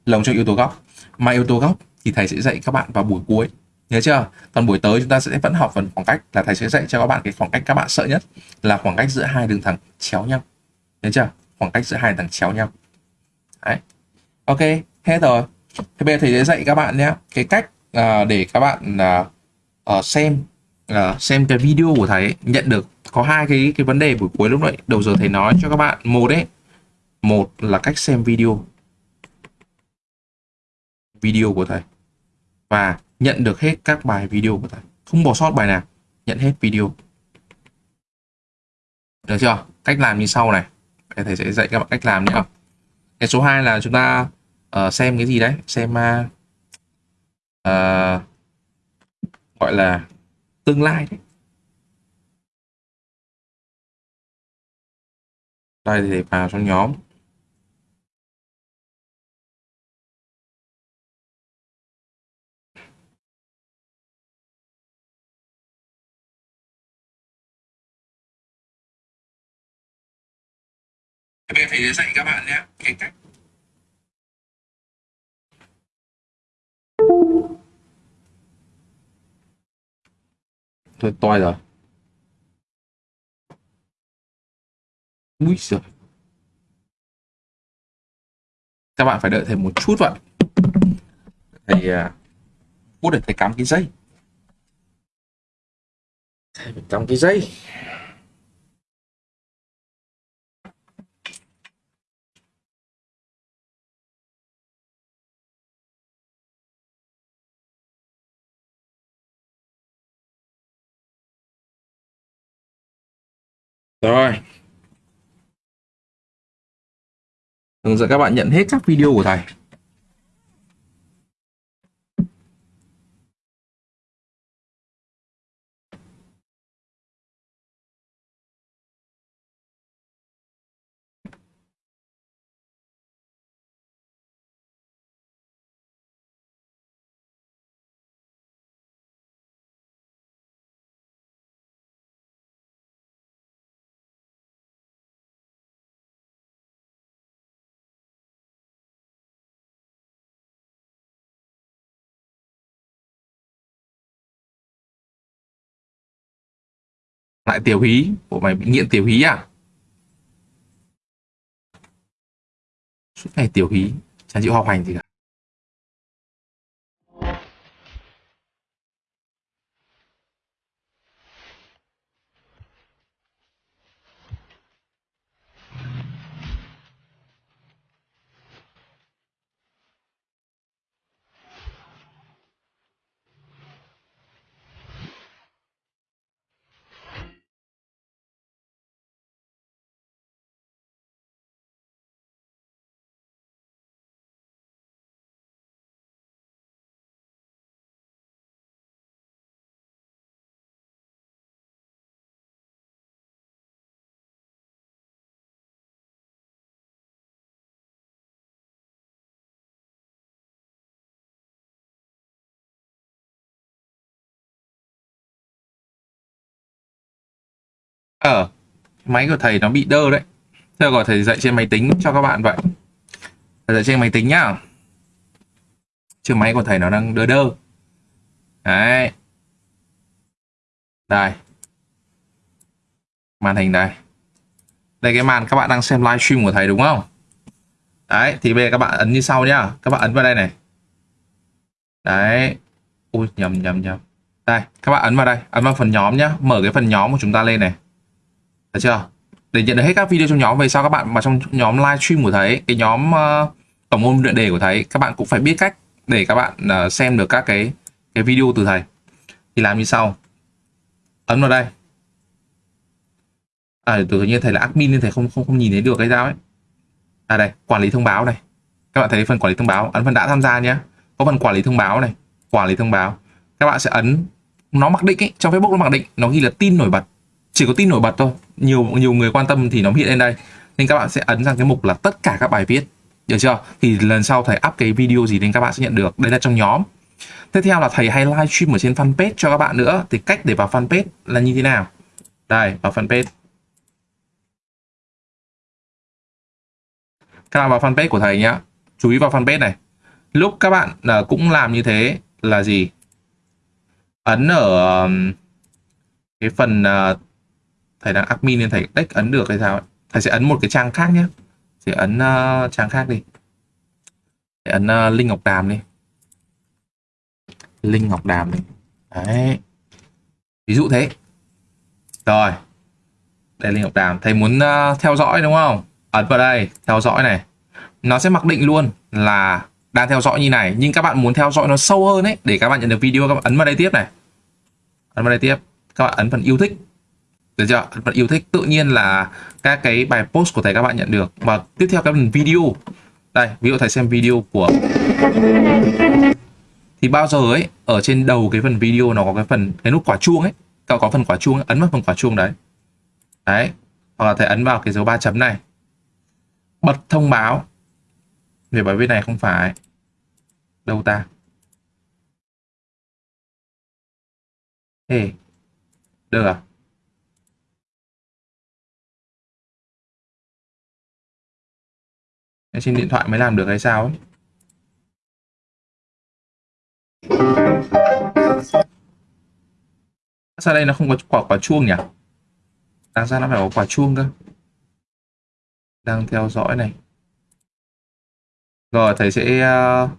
Lồng cho yếu tố góc. Mà yếu tố góc thì thầy sẽ dạy các bạn vào buổi cuối. Nhớ chưa? Còn buổi tới chúng ta sẽ vẫn học phần khoảng cách là thầy sẽ dạy cho các bạn cái khoảng cách các bạn sợ nhất là khoảng cách giữa hai đường thẳng chéo nhau. Nhớ chưa? Khoảng cách giữa hai đường thẳng chéo nhau. Đấy. Ok hết rồi. Thế bây giờ thầy sẽ dạy các bạn nhé cái cách uh, để các bạn uh, uh, xem uh, xem cái video của thầy ấy, nhận được có hai cái cái vấn đề buổi cuối lúc nãy. Đầu giờ thầy nói cho các bạn một đấy một là cách xem video. Video của thầy. Và nhận được hết các bài video của thầy. Không bỏ sót bài nào. Nhận hết video. Được chưa? Cách làm như sau này. Thầy sẽ dạy các bạn cách làm nhé. Cái số 2 là chúng ta uh, xem cái gì đấy? Xem uh, uh, gọi là tương lai đấy. Đây thì vào trong nhóm. Bây giờ thầy dạy các bạn nhé, cái cách. Thôi toi rồi. Úi giời. Các bạn phải đợi thầy một chút vậy. Thầy à, Phút để thầy cắm cái dây. Thầy phải cắm cái dây. Rồi. Hướng dẫn các bạn nhận hết các video của thầy. Lại tiểu hí bộ mày bị nghiện tiểu hí à? Suốt ngày tiểu hí, chả chịu học hành gì cả. Ờ máy của thầy nó bị đơ đấy. Thế gọi thầy dạy trên máy tính cho các bạn vậy. Thầy dạy trên máy tính nhá. Chứ máy của thầy nó đang đơ đơ. Đấy. Đây. Màn hình đây đây, cái màn các bạn đang xem livestream của thầy đúng không? Đấy, thì bây giờ các bạn ấn như sau nhá. Các bạn ấn vào đây này. Đấy. Ui, nhầm nhầm nhầm. Đây, các bạn ấn vào đây. Ấn vào phần nhóm nhá. Mở cái phần nhóm của chúng ta lên này được chưa? Để nhận được hết các video trong nhóm về sau các bạn vào trong nhóm livestream của thầy cái nhóm uh, tổng môn luyện đề của thầy các bạn cũng phải biết cách để các bạn uh, xem được các cái cái video từ thầy thì làm như sau. Ấn vào đây. À tự nhiên thầy là admin nên thầy không không không nhìn thấy được cái dao ấy. À đây quản lý thông báo này. Các bạn thấy phần quản lý thông báo ấn phần đã tham gia nhé có phần quản lý thông báo này quản lý thông báo. Các bạn sẽ ấn nó mặc định ấy trong facebook nó mặc định nó ghi là tin nổi bật chỉ có tin nổi bật thôi. Nhiều nhiều người quan tâm thì nó hiện lên đây. Nên các bạn sẽ ấn sang cái mục là tất cả các bài viết. Được chưa? Thì lần sau thầy up cái video gì đến các bạn sẽ nhận được. Đây là trong nhóm. Tiếp theo là thầy hay livestream ở trên fanpage cho các bạn nữa. Thì cách để vào fanpage là như thế nào? Đây vào fanpage. Các bạn vào fanpage của thầy nhé chú ý vào fanpage này. Lúc các bạn uh, cũng làm như thế là gì? Ấn ở um, cái phần uh, thầy đang admin nên thầy đếch ấn được hay sao ấy. thầy sẽ ấn một cái trang khác nhé. Sẽ ấn uh, trang khác đi. Để ấn uh, linh ngọc đàm đi. Linh ngọc đàm đi. Đấy. Ví dụ thế. Rồi. Đây linh ngọc đàm. Thầy muốn uh, theo dõi đúng không? Ấn vào đây theo dõi này. Nó sẽ mặc định luôn là đang theo dõi như này nhưng các bạn muốn theo dõi nó sâu hơn ấy để các bạn nhận được video các bạn ấn vào đây tiếp này. Ấn vào đây tiếp. Các bạn ấn phần yêu thích được chưa bạn yêu thích. Tự nhiên là các cái bài post của thầy các bạn nhận được. Và tiếp theo cái phần video. Đây ví dụ thầy xem video của thì bao giờ ấy ở trên đầu cái phần video nó có cái phần cái nút quả chuông ấy. Cậu có phần quả chuông ấn vào phần quả chuông đấy. Đấy. Hoặc là thầy ấn vào cái dấu ba chấm này. Bật thông báo. Về bài viết này không phải đâu ta. Ê, được à? Trên điện thoại mới làm được hay sao ấy? Sao đây nó không có quả quả chuông nhỉ? Đáng ra nó phải có quả chuông cơ. Đang theo dõi này. Rồi thầy sẽ uh,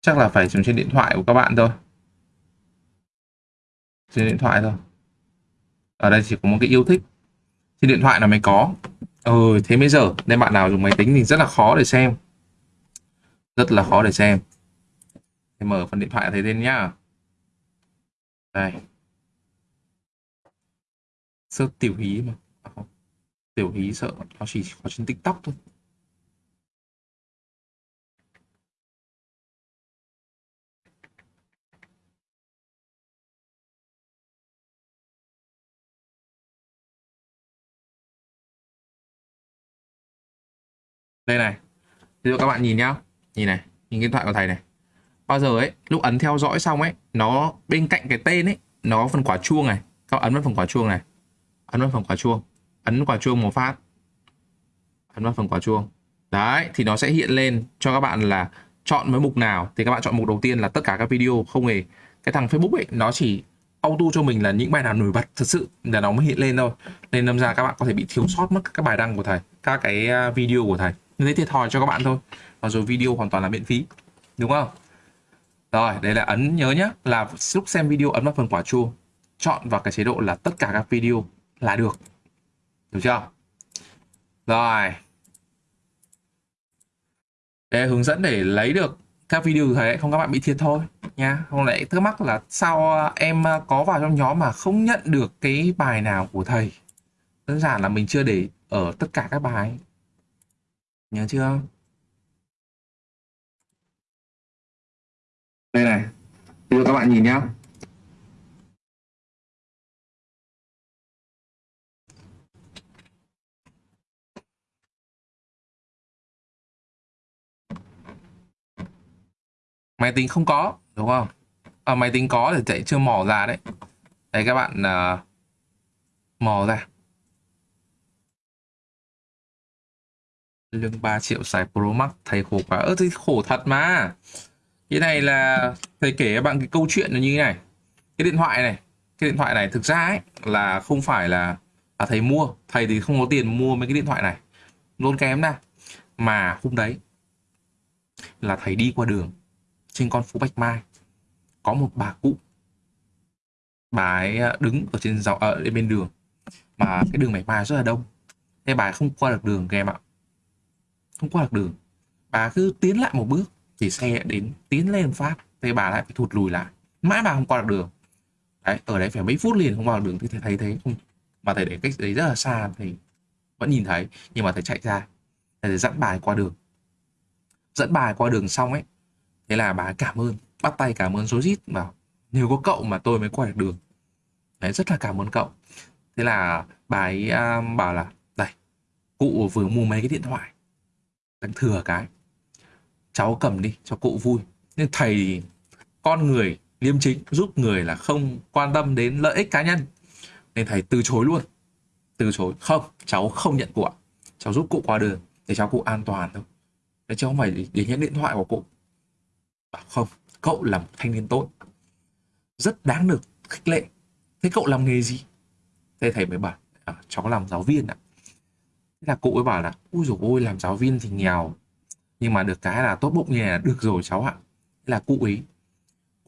chắc là phải dùng trên điện thoại của các bạn thôi. Trên điện thoại thôi. Ở đây chỉ có một cái yêu thích. Trên điện thoại là mới có. Ừ, thế bây giờ nên bạn nào dùng máy tính thì rất là khó để xem. Rất là khó để xem. Thì mở phần điện thoại thấy tên nhá. Đây. Sơ tiểu hí mà. À, không. Tiểu hí sợ nó chỉ có trên TikTok thôi. Đây này. Ví dụ các bạn nhìn nhá. Nhìn này, nhìn cái điện thoại của thầy này. Bao giờ ấy, lúc ấn theo dõi xong ấy, nó bên cạnh cái tên ấy, nó có phần quả chuông này. Các bạn ấn vào phần quả chuông này. Ấn vào phần quả chuông. Ấn quả chuông một phát. Ấn vào phần quả chuông. Đấy, thì nó sẽ hiện lên cho các bạn là chọn với mục nào. Thì các bạn chọn mục đầu tiên là tất cả các video không hề. Cái thằng Facebook ấy, nó chỉ auto cho mình là những bài nào nổi bật thật sự là nó mới hiện lên thôi. Nên đâm ra các bạn có thể bị thiếu sót mất các bài đăng của thầy, các cái à, video của thầy như thế thiệt thòi cho các bạn thôi. Và rồi video hoàn toàn là miễn phí, đúng không? Rồi, đây là ấn nhớ nhé là lúc xem video ấn vào phần quả chuông, chọn vào cái chế độ là tất cả các video là được được chưa? Rồi. Để hướng dẫn để lấy được các video của không các bạn bị thiệt thôi nha. Không lại thắc mắc là sao à, em à, có vào trong nhóm mà không nhận được cái bài nào của thầy? Đơn giản là mình chưa để ở tất cả các bài nhớ chưa? Đây này bây giờ các bạn nhìn nhá. Máy tính không có đúng không? À, máy tính có thì chạy chưa mò ra đấy. Đấy các bạn uh, mò ra. Lương 3 triệu xài Pro Max thầy khổ quá. Ơ thì khổ thật mà. Cái này là thầy kể các bạn cái câu chuyện là như thế này. Cái điện thoại này cái điện thoại này thực ra ấy là không phải là à, thầy mua. Thầy thì không có tiền mua mấy cái điện thoại này. Luôn kém ra mà hôm đấy là thầy đi qua đường trên con phố Bạch Mai có một bà cụ. Bà ấy ờ, đứng ở trên dọc ở bên đường. Mà cái đường Bạch Mai rất là đông. Thế bà ấy không qua được đường các em ạ không qua được đường. Bà cứ tiến lại một bước thì xe đến tiến lên phát thế bà lại phải thụt lùi lại. Mãi bà không qua được đường. Đấy ở đấy phải mấy phút liền không qua được đường thì thầy thấy thế không? Mà thầy để cách đấy rất là xa thì vẫn nhìn thấy nhưng mà thầy chạy ra. Thầy dẫn bà qua đường. Dẫn bà qua đường xong ấy thế là bà cảm ơn bắt tay cảm ơn rối rít bảo nhờ có cậu mà tôi mới qua được đường. Đấy rất là cảm ơn cậu. Thế là bà ấy um, bảo là đây cụ vừa mua mấy cái điện thoại đang thừa cái. Cháu cầm đi cho cụ vui. Nhưng thầy con người liêm chính giúp người là không quan tâm đến lợi ích cá nhân. Nên thầy từ chối luôn. Từ chối. Không cháu không nhận của. Cháu giúp cụ qua đường để cháu cụ an toàn thôi. Để cháu không phải để, nhận điện thoại của cụ. Bảo không cậu là một thanh niên tốt. Rất đáng được khích lệ. Thế cậu làm nghề gì? Thế thầy mới bảo à, cháu làm giáo viên ạ thế là cụ ấy bảo là ui dồi ôi làm giáo viên thì nghèo nhưng mà được cái là tốt bụng như là được rồi cháu ạ. Thế là cụ ấy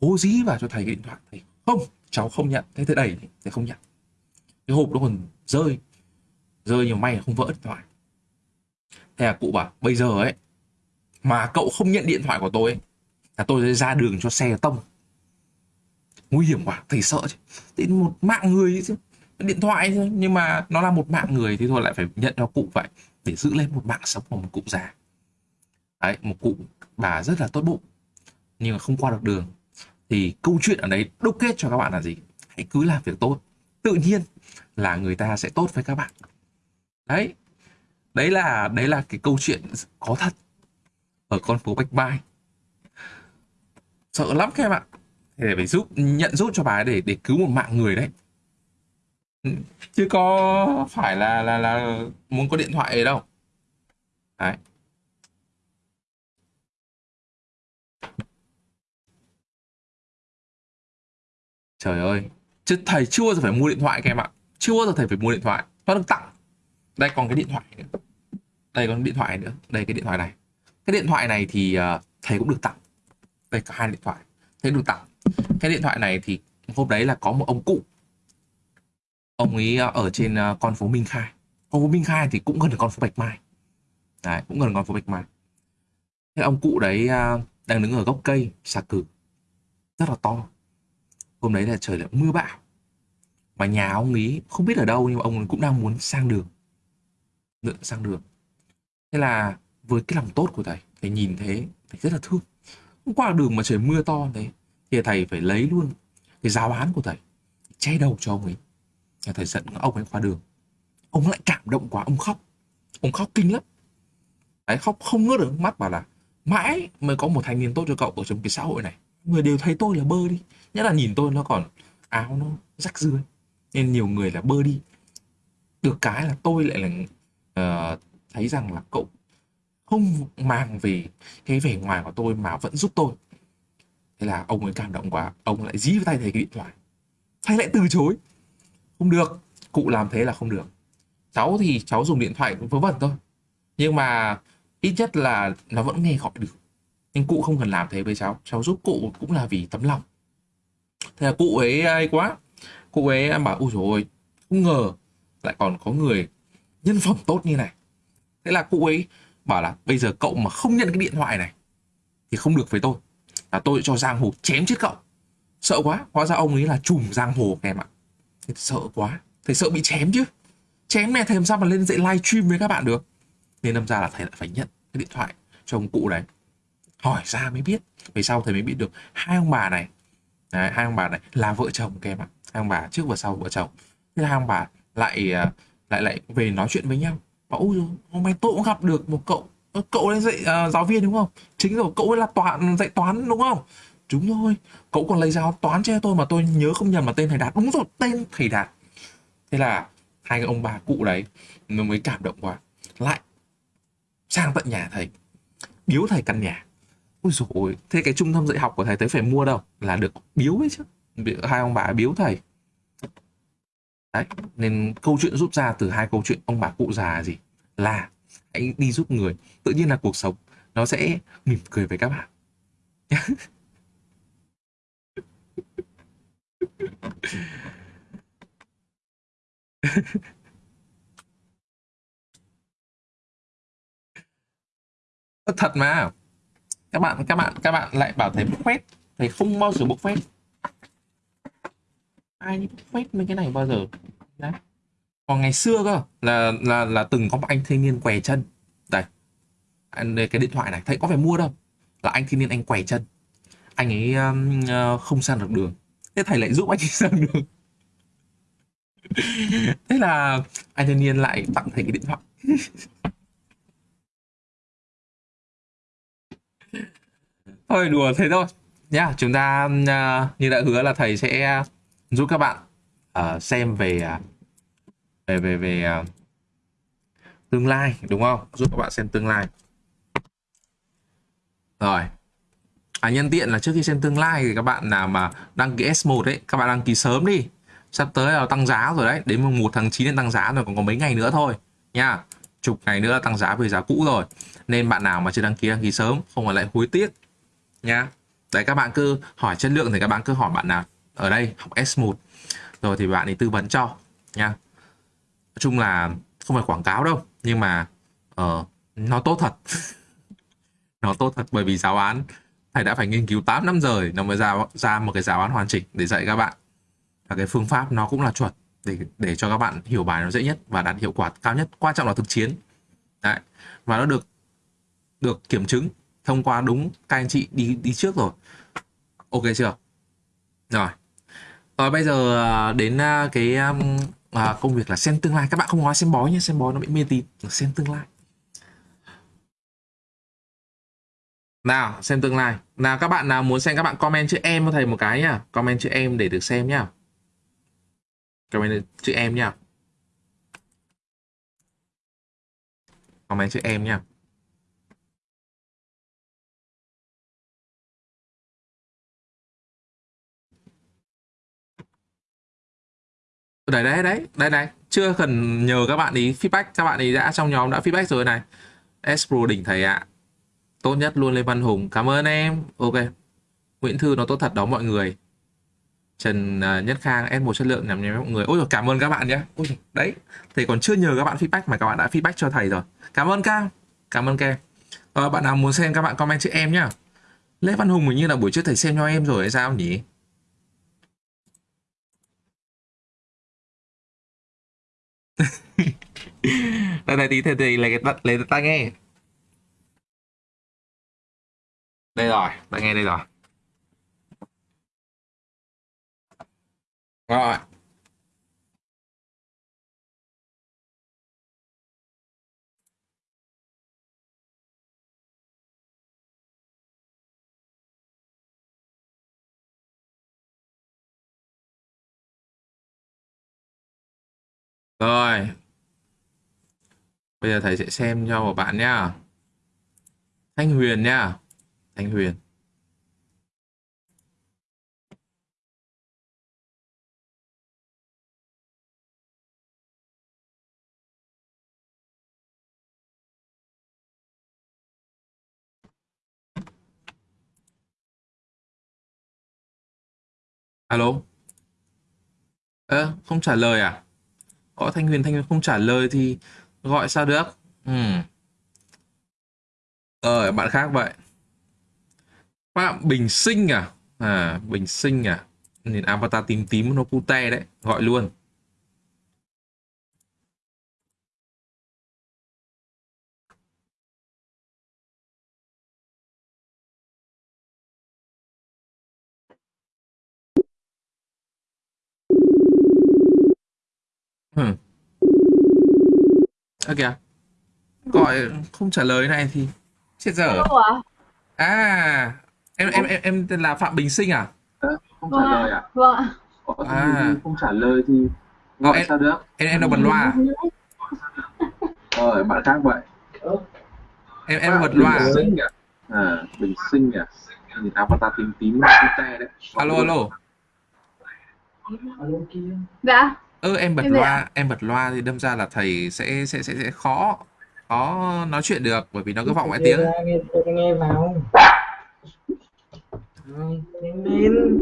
cố dí vào cho thầy cái điện thoại thầy không cháu không nhận. Thế thế đẩy thầy không nhận. Cái hộp nó còn rơi rơi nhiều may là không vỡ điện thoại. Thế là cụ bảo bây giờ ấy mà cậu không nhận điện thoại của tôi ấy, là tôi sẽ ra đường cho xe tông. Nguy hiểm quá thầy sợ chứ. Đến một mạng người chứ điện thoại thôi, nhưng mà nó là một mạng người thì thôi lại phải nhận cho cụ vậy, để giữ lên một mạng sống của một cụ già. Đấy, một cụ bà rất là tốt bụng, nhưng mà không qua được đường. Thì câu chuyện ở đấy đúc kết cho các bạn là gì? Hãy cứ làm việc tốt. Tự nhiên là người ta sẽ tốt với các bạn. Đấy đấy là đấy là cái câu chuyện có thật ở con phố bạch mai. Sợ lắm các em ạ. Để phải giúp, nhận giúp cho bà ấy để để cứu một mạng người đấy. Ừ, chứ có phải là là là muốn có điện thoại ấy đâu. Đấy. Trời ơi chứ thầy chưa bao giờ phải mua điện thoại các em ạ. Chưa bao giờ thầy phải mua điện thoại. Nó được tặng. Đây còn cái điện thoại nữa. Đây còn điện thoại nữa. Đây cái điện thoại này. Cái điện thoại này thì uh, thầy cũng được tặng. Đây cả hai điện thoại. Thầy được tặng. Cái điện thoại này thì hôm đấy là có một ông cụ ông ấy ờ, ở trên ờ, con phố Minh Khai. Con phố Minh Khai thì cũng gần con phố Bạch Mai. Đấy, cũng gần con phố Bạch Mai. Thế ông cụ đấy ờ, đang đứng ở gốc cây, xà cừ rất là to. Hôm đấy là trời lại mưa bão. Mà nhà ông ấy không biết ở đâu, nhưng mà ông ấy cũng đang muốn sang đường. Lượn sang đường. Thế là với cái lòng tốt của thầy thầy nhìn thế thầy rất là thương. Hôm qua đường mà trời mưa to thế, thì thầy phải lấy luôn cái giáo án của thầy, che đầu cho ông ấy. Nhà thầy dẫn ông ấy qua đường. Ông lại cảm động quá ông khóc. Ông khóc kinh lắm. Đấy khóc không ngớt được mắt bảo là mãi mới có một thanh niên tốt cho cậu ở trong cái xã hội này. Người đều thấy tôi là bơ đi. Nhất là nhìn tôi nó còn áo nó rách rưới. Nên nhiều người là bơ đi. Được cái là tôi lại là uh, thấy rằng là cậu không mang về cái vẻ ngoài của tôi mà vẫn giúp tôi. Thế là ông ấy cảm động quá. Ông lại dí vào tay thầy cái điện thoại. Thầy lại từ chối không được, cụ làm thế là không được. Cháu thì cháu dùng điện thoại vớ vẩn thôi. Nhưng mà ít nhất là nó vẫn nghe gọi được. Nhưng cụ không cần làm thế với cháu. Cháu giúp cụ cũng là vì tấm lòng. Thế là cụ ấy ai quá. Cụ ấy em bảo, ôi rồi không ngờ lại còn có người nhân phẩm tốt như này. Thế là cụ ấy bảo là, bây giờ cậu mà không nhận cái điện thoại này thì không được với tôi. Là tôi cho giang hồ chém chết cậu. Sợ quá. Hóa ra ông ấy là trùm giang hồ em ạ thầy sợ quá. Thầy sợ bị chém chứ. Chém này thầy làm sao mà lên dạy live stream với các bạn được? Nên đâm ra là thầy lại phải nhận cái điện thoại cho ông cụ đấy hỏi ra mới biết. Về sau thầy mới biết được hai ông bà này. Đấy, hai ông bà này là vợ chồng kèm ạ. Hai ông bà trước và sau vợ chồng. Thế là hai ông bà lại à, lại lại về nói chuyện với nhau. Bảo ôi hôm nay tôi cũng gặp được một cậu cậu lên dạy uh, giáo viên đúng không? Chính rồi cậu ấy là toán dạy toán đúng không? Đúng rồi, cậu còn lấy giáo toán cho tôi mà tôi nhớ không nhầm mà tên thầy đạt. Đúng rồi, tên thầy đạt. Thế là hai cái ông bà cụ đấy nó mới cảm động quá. Lại sang tận nhà thầy, biếu thầy căn nhà. Ôi dồi ôi, thế cái trung tâm dạy học của thầy tới phải mua đâu? Là được biếu ấy chứ. Hai ông bà biếu thầy. Đấy, nên câu chuyện rút ra từ hai câu chuyện ông bà cụ già gì? Là hãy đi giúp người, tự nhiên là cuộc sống nó sẽ mỉm cười với các bạn. *laughs* *laughs* thật mà. Các bạn các bạn các bạn lại bảo thầy bốc phét. Thầy không bao giờ bốc phét. Ai đi bốc phét mấy cái này bao giờ? Đấy còn ngày xưa cơ là là là từng có một anh thanh niên què chân. Đây. Anh cái điện thoại này thầy có phải mua đâu. Là anh thanh niên anh què chân. Anh ấy um, ờ, không sang được đường thế thầy lại giúp anh ấy sang đường thế là anh thanh niên lại tặng thầy cái điện thoại. Thôi đùa thế thôi. Nhá chúng ta uh, như đã hứa là thầy sẽ giúp các bạn uh, xem về về về về uh, tương lai đúng không? Giúp các bạn xem tương lai. Rồi à nhân tiện là trước khi xem tương lai thì các bạn nào mà đăng ký S1 ấy các bạn đăng ký sớm đi. Sắp tới là tăng giá rồi đấy đến mùng 1 tháng 9 đến tăng giá rồi còn có mấy ngày nữa thôi nha. Chục ngày nữa là tăng giá về giá cũ rồi. Nên bạn nào mà chưa đăng ký đăng ký sớm không phải lại hối tiếc nha. Đấy các bạn cứ hỏi chất lượng thì các bạn cứ hỏi bạn nào ở đây học S1 rồi thì bạn ấy tư vấn cho nha. Nói chung là không phải quảng cáo đâu nhưng mà uh, nó tốt thật. *laughs* Nó tốt thật bởi vì giáo án thầy đã phải nghiên cứu 8 năm rồi nó mới ra ra một cái giáo án hoàn chỉnh để dạy các bạn. Và cái phương pháp nó cũng là chuẩn để để cho các bạn hiểu bài nó dễ nhất và đạt hiệu quả cao nhất. Quan trọng là thực chiến. Đấy. Và nó được được kiểm chứng thông qua đúng các anh chị đi đi trước rồi. Ok chưa? Rồi. Rồi bây giờ à, đến à, cái à, à, công việc là xem tương lai. Các bạn không nói xem bói nhé xem bói nó bị mê tín. Xem tương lai. Nào, xem tương lai. Nào, các bạn nào muốn xem các bạn comment chữ em cho thầy một cái nhá. Comment chữ em để được xem nhá. Comment chữ em nhá. Comment chữ em nhá. Đấy đấy đấy đây này chưa cần nhờ các bạn ý feedback. Các bạn ý đã trong nhóm đã feedback rồi này. S Pro đỉnh thầy ạ tốt nhất luôn Lê Văn Hùng. Cảm ơn em. Ok. Nguyễn Thư nó tốt thật đó mọi người. Trần à, Nhất Khang S1 chất lượng nhằm nhằm mọi người. Ôi rồi cảm ơn các bạn nhé ôi, đấy. Thầy còn chưa nhờ các bạn feedback mà các bạn đã feedback cho thầy rồi. Cảm ơn Cam cảm ơn Kem À, ờ, bạn nào muốn xem các bạn comment chữ em nhá. Lê Văn Hùng hình như là buổi trước thầy xem cho em rồi hay sao nhỉ? *laughs* Đây này tí thầy, thầy lấy cái lấy cái nghe. Đây rồi, bạn nghe đây rồi. Rồi. Rồi. Bây giờ thầy sẽ xem cho một bạn nhá. Thanh huyền nhá. Thanh Huyền. Alo? Ơ à, không trả lời à? Có Thanh Huyền Thanh Huyền không trả lời thì gọi sao được? Ừ. Ờ bạn khác vậy. Phạm Bình Sinh à? À Bình Sinh à? Nhìn avatar tím tím nó pute đấy gọi luôn. Ừ. Ơ kìa. Gọi không trả lời này thì Chết dở? À em em em em tên là Phạm Bình Sinh à? Không trả lời à? Vâng ạ. À. không trả lời thì Ờ, gọi em, sao được? em em đâu bật loa à? rồi bạn khác vậy. Em em bật loa à? bình sinh à? À bình sinh à? Nhìn avatar tím tím te đấy. Alo alo. Dạ. Ơ em bật Em loa? Em bật loa thì đâm ra là thầy sẽ sẽ sẽ sẽ khó Khó nói chuyện được Bởi vì nó cứ vọng mọi tiếng. nghe nghe vào nhanh lên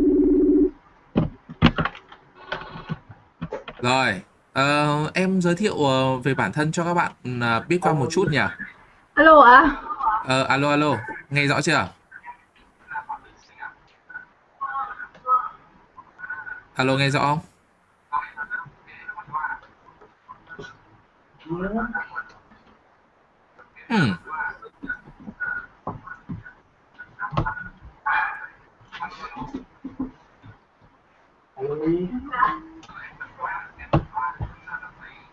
Rồi ờ, Em giới thiệu ờ, về bản thân cho các bạn ờ, biết qua một chút nhỉ Alo ạ? Ờ, alo alo Nghe rõ chưa Alo nghe rõ không Ừ.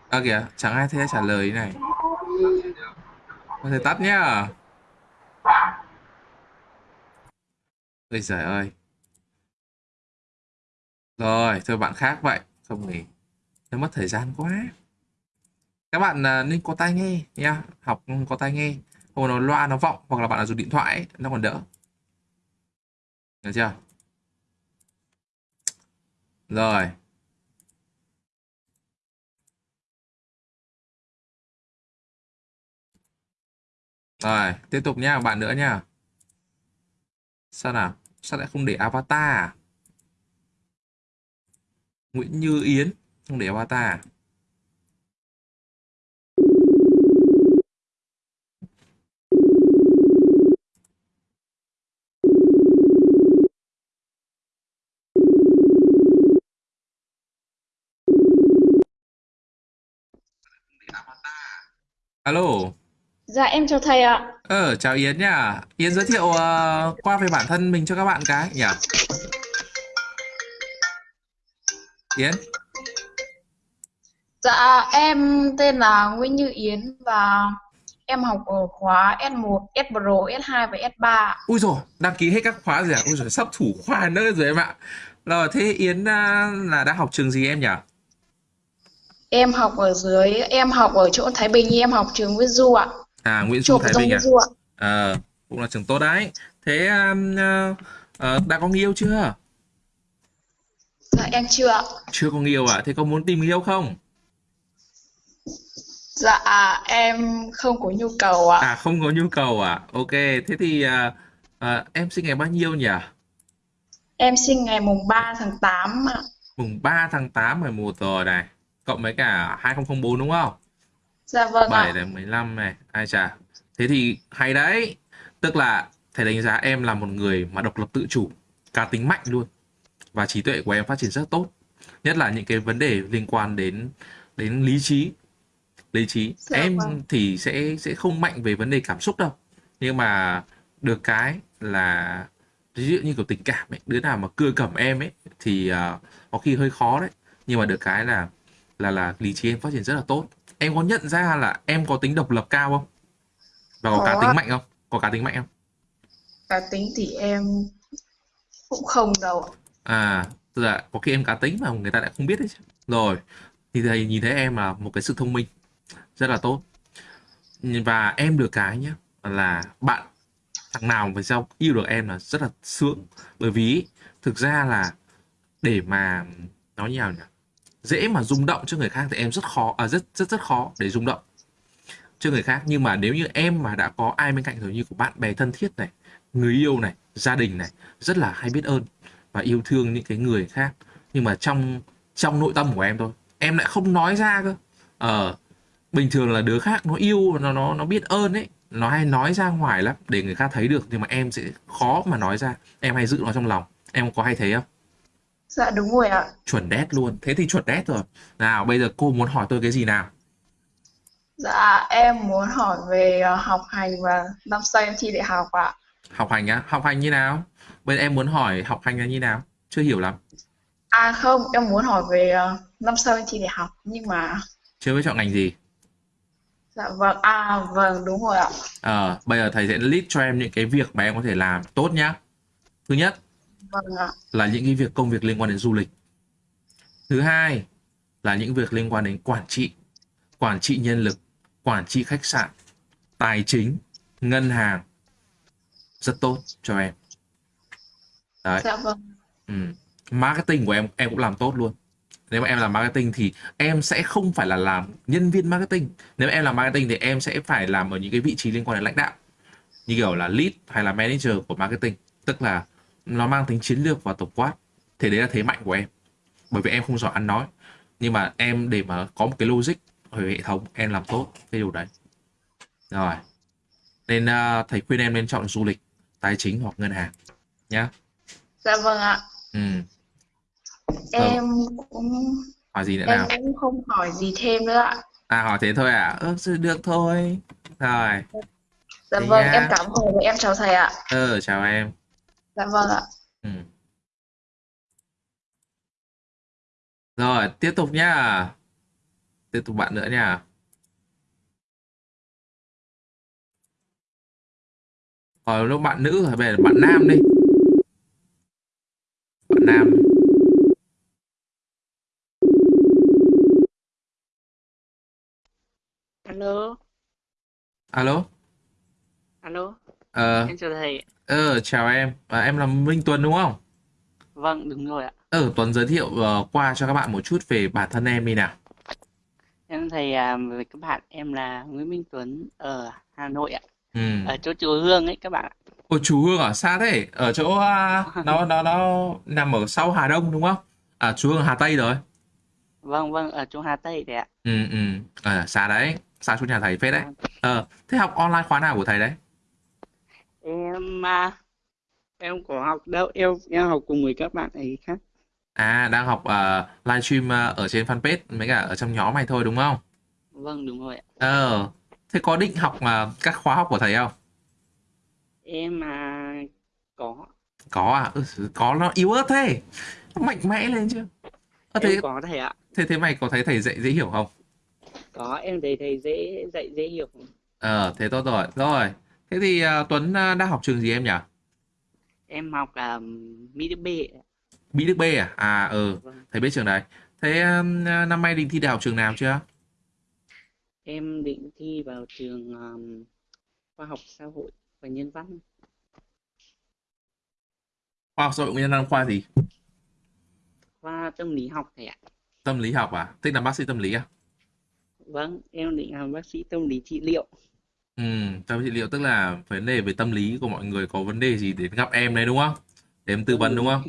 À kìa, chẳng ai thấy trả lời này. Có thể tắt nhá. Ôi giời ơi. Rồi, thôi bạn khác vậy. Không thì nó mất thời gian quá. Các bạn à, nên có tai nghe nha. Học có tai nghe. Không nó loa nó vọng hoặc là bạn là dùng điện thoại ấy, nó còn đỡ. Được chưa? Rồi. Rồi, tiếp tục nha, bạn nữa nha. Sao nào? Sao lại không để avatar à? Nguyễn Như Yến không để avatar à? Alo. Dạ em chào thầy ạ. Ờ, chào Yến nhá. Yến giới thiệu ờ, qua về bản thân mình cho các bạn cái nhỉ? Yến. Dạ em tên là Nguyễn Như Yến và em học ở khóa S1, S Pro, S2 và S3. Ui rồi, đăng ký hết các khóa rồi à? Ui rồi, sắp thủ khoa nữa rồi em ạ. Rồi, thế Yến à, là đang học trường gì em nhỉ? Em học ở dưới, em học ở chỗ Thái Bình, em học trường Nguyễn Du ạ. À, Nguyễn Du Thái Bình à? Du ạ. Ờ, cũng là trường tốt đấy. Thế um, ờ, ờ, đã có người yêu chưa? Dạ em chưa ạ. Chưa có người yêu à? Thế có muốn tìm người yêu không? Dạ em không có nhu cầu ạ. À, không có nhu cầu à? Ok, thế thì à, à, em sinh ngày bao nhiêu nhỉ? Em sinh ngày mùng 3 tháng 8 ạ. Mùng 3 tháng 8 11 rồi này. Cộng với cả 2004 đúng không? Dạ vâng 7 ạ. đến 15 này, ai chà. Thế thì hay đấy. Tức là thầy đánh giá em là một người mà độc lập tự chủ, cá tính mạnh luôn. Và trí tuệ của em phát triển rất tốt. Nhất là những cái vấn đề liên quan đến đến lý trí. Lý trí. Dạ Em vâng. thì sẽ sẽ không mạnh về vấn đề cảm xúc đâu. Nhưng mà được cái là ví dụ như kiểu tình cảm ấy, đứa nào mà cưa cẩm em ấy thì à, có khi hơi khó đấy. Nhưng mà được cái là là là lý trí em phát triển rất là tốt. Em có nhận ra là em có tính độc lập cao không? Và có cá Có. tính mạnh không? Có cá tính mạnh không? Cá tính thì em cũng không đâu. À, tức là có khi em cá tính mà người ta lại không biết đấy chứ. Rồi, thì thầy nhìn thấy em là một cái sự thông minh rất là tốt. Và em được cái nhá là bạn thằng nào về sau yêu được em là rất là sướng. Bởi vì thực ra là để mà nói như nào nhỉ? Dễ mà rung động cho người khác thì em rất khó à rất rất rất khó để rung động cho người khác. Nhưng mà nếu như em mà đã có ai bên cạnh rồi như của bạn bè thân thiết này, người yêu này, gia đình này, rất là hay biết ơn và yêu thương những cái người khác. Nhưng mà trong trong nội tâm của em thôi, em lại không nói ra cơ. Ờ bình thường là đứa khác nó yêu, nó nó nó biết ơn ấy, nó hay nói ra ngoài lắm để người khác thấy được. Nhưng mà em sẽ khó mà nói ra, em hay giữ nó trong lòng. Em có hay thấy không? Dạ đúng rồi ạ. chuẩn đét luôn. Thế thì chuẩn đét rồi. Nào bây giờ cô muốn hỏi tôi cái gì nào? Dạ em muốn hỏi về ờ, học hành và năm sau em thi đại học ạ. học hành á? Học hành như nào? Bây giờ em muốn hỏi học hành là như nào? Chưa hiểu lắm. À không, em muốn hỏi về ờ, năm sau em thi đại học nhưng mà chưa biết chọn ngành gì. Dạ vâng. À vâng đúng rồi ạ. Ờ, bây giờ thầy sẽ list cho em những cái việc mà em có thể làm tốt nhá. Thứ nhất Vâng ạ. là những cái việc công việc liên quan đến du lịch. Thứ hai là những việc liên quan đến quản trị, quản trị nhân lực, quản trị khách sạn, tài chính, ngân hàng. Rất tốt cho em. Đấy. Dạ vâng. Ừ. Marketing của em em cũng làm tốt luôn. Nếu mà em làm marketing thì em sẽ không phải là làm nhân viên marketing. Nếu mà em làm marketing thì em sẽ phải làm ở những cái vị trí liên quan đến lãnh đạo. Như kiểu là lead hay là manager của marketing. Tức là nó mang tính chiến lược và tổng quát. Thì đấy là thế mạnh của em. Bởi vì em không giỏi ăn nói. Nhưng mà em để mà có một cái logic ở hệ thống em làm tốt cái điều đấy. Rồi. Nên uh, thầy khuyên em nên chọn du lịch, tài chính hoặc ngân hàng nhá. Dạ vâng ạ. Ừ. Em cũng Hỏi gì nữa em nào? cũng không hỏi gì thêm nữa ạ. À hỏi thế thôi à? Ừ, được thôi. Rồi. Dạ Thế vâng, nha. em cảm ơn em chào thầy ạ. Ờ chào em. Dạ vâng ạ. Ừ. Rồi, tiếp tục nhá. Tiếp tục bạn nữa nha. Còn lúc bạn nữ rồi bây giờ bạn nam đi. Bạn nam. Alo, Alo. alo, Ờ, em chào thầy. ờ chào em. À, em là Minh Tuấn đúng không? Vâng, đúng rồi ạ. Ờ, Tuấn giới thiệu ờ, qua cho các bạn một chút về bản thân em đi nào. Em thầy à, với các bạn, em là Nguyễn Minh Tuấn ở Hà Nội ạ. Ừ. Ở chỗ chùa Hương ấy các bạn ạ. Ôi chú Hương ở xa thế, ở chỗ à, *laughs* nó nó nó nằm ở sau Hà Đông đúng không? À chú Hương ở Hà Tây rồi. Vâng, vâng, ở chỗ Hà Tây đấy ạ. Ừ ừ, à, xa đấy, xa chỗ nhà thầy phết đấy. Ờ, thế học online khóa nào của thầy đấy? Em à, em có học đâu, em em học cùng với các bạn ấy khác. À đang học uh, livestream à, ở trên fanpage mấy cả ở trong nhóm này thôi đúng không? Vâng, đúng rồi ạ. Ờ, thế có định học à, các khóa học của thầy không? Em à, có, Có à? Ừ, có nó yếu ớt thế. Mạnh mẽ lên chứ. Ờ, thế, em có thầy ạ. thế thế mày có thấy thầy dạy dễ hiểu không? Có, em thấy thầy dễ dạy dễ hiểu. Ờ, thế tốt rồi. Rồi. Thế thì à, Tuấn à, đang học trường gì em nhỉ? Em học à, Mỹ Đức B. Mỹ Đức B à? À ừ, Vâng. thầy biết trường đấy. Thế à, năm nay định thi đại học trường nào chưa? Em định thi vào trường um, khoa học xã hội và nhân văn. Khoa học xã hội nhân văn khoa gì? khoa tâm lý học thầy ạ. Tâm lý học à? Thích làm bác sĩ tâm lý à? Vâng, em định làm bác sĩ tâm lý trị liệu. Ừ, tâm trị liệu tức là vấn đề về tâm lý của mọi người có vấn đề gì đến gặp em đấy đúng không? Để em tư vấn đúng không?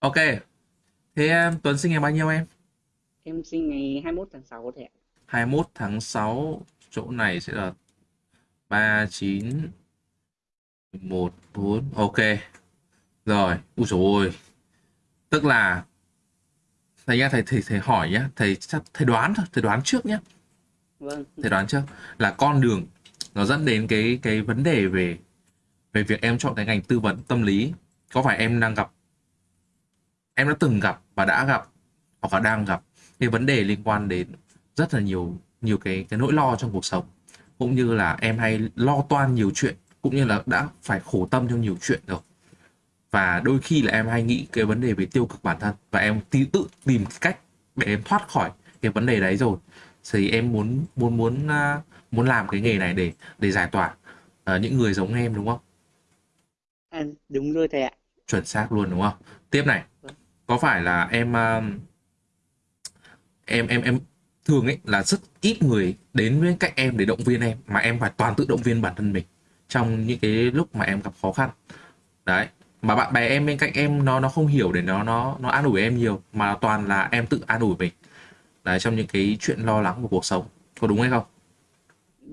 Ok. Thế um, Tuấn sinh ngày bao nhiêu em? Em sinh ngày 21 tháng 6 thầy ạ. 21 tháng 6 chỗ này sẽ là 39 1 4 ok rồi ui dồi ôi tức là thầy nha thầy thầy thầy hỏi nhá thầy chắc thầy đoán thôi thầy đoán trước nhá. Vâng, thầy đoán trước. Là con đường nó dẫn đến cái cái vấn đề về về việc em chọn cái ngành tư vấn tâm lý. Có phải em đang gặp em đã từng gặp và đã gặp hoặc là đang gặp cái vấn đề liên quan đến rất là nhiều nhiều cái cái nỗi lo trong cuộc sống. Cũng như là em hay lo toan nhiều chuyện cũng như là đã phải khổ tâm trong nhiều chuyện rồi và đôi khi là em hay nghĩ cái vấn đề về tiêu cực bản thân. Và em tí tự tìm cách để em thoát khỏi cái vấn đề đấy rồi. Thì em muốn muốn muốn à, muốn làm cái nghề này để để giải tỏa à, những người giống em đúng không? À, đúng rồi thầy ạ. chuẩn xác luôn đúng không? Tiếp này. Có phải là em um, em em em thường ấy là rất ít người đến với cách em để động viên em mà em phải toàn tự động viên bản thân mình trong những cái lúc mà em gặp khó khăn. Đấy mà bạn bè em bên cạnh em nó nó không hiểu để nó nó nó an ủi em nhiều mà toàn là em tự an ủi mình. Đấy trong những cái chuyện lo lắng của cuộc sống. Có đúng hay không?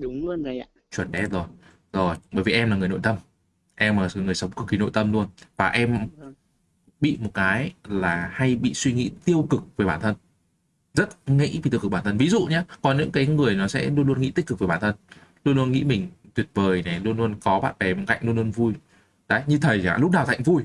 Đúng luôn thầy ạ. Chuẩn đét rồi. Rồi bởi vì em là người nội tâm. Em là người sống cực kỳ nội tâm luôn. Và em bị một cái là hay bị suy nghĩ tiêu cực về bản thân. Rất nghĩ vì tiêu cực bản thân. Ví dụ nhé có những cái người nó sẽ luôn luôn nghĩ tích cực về bản thân. Luôn luôn nghĩ mình tuyệt vời này luôn luôn có bạn bè bên cạnh luôn luôn vui đấy như thầy chẳng lúc nào thầy cũng vui.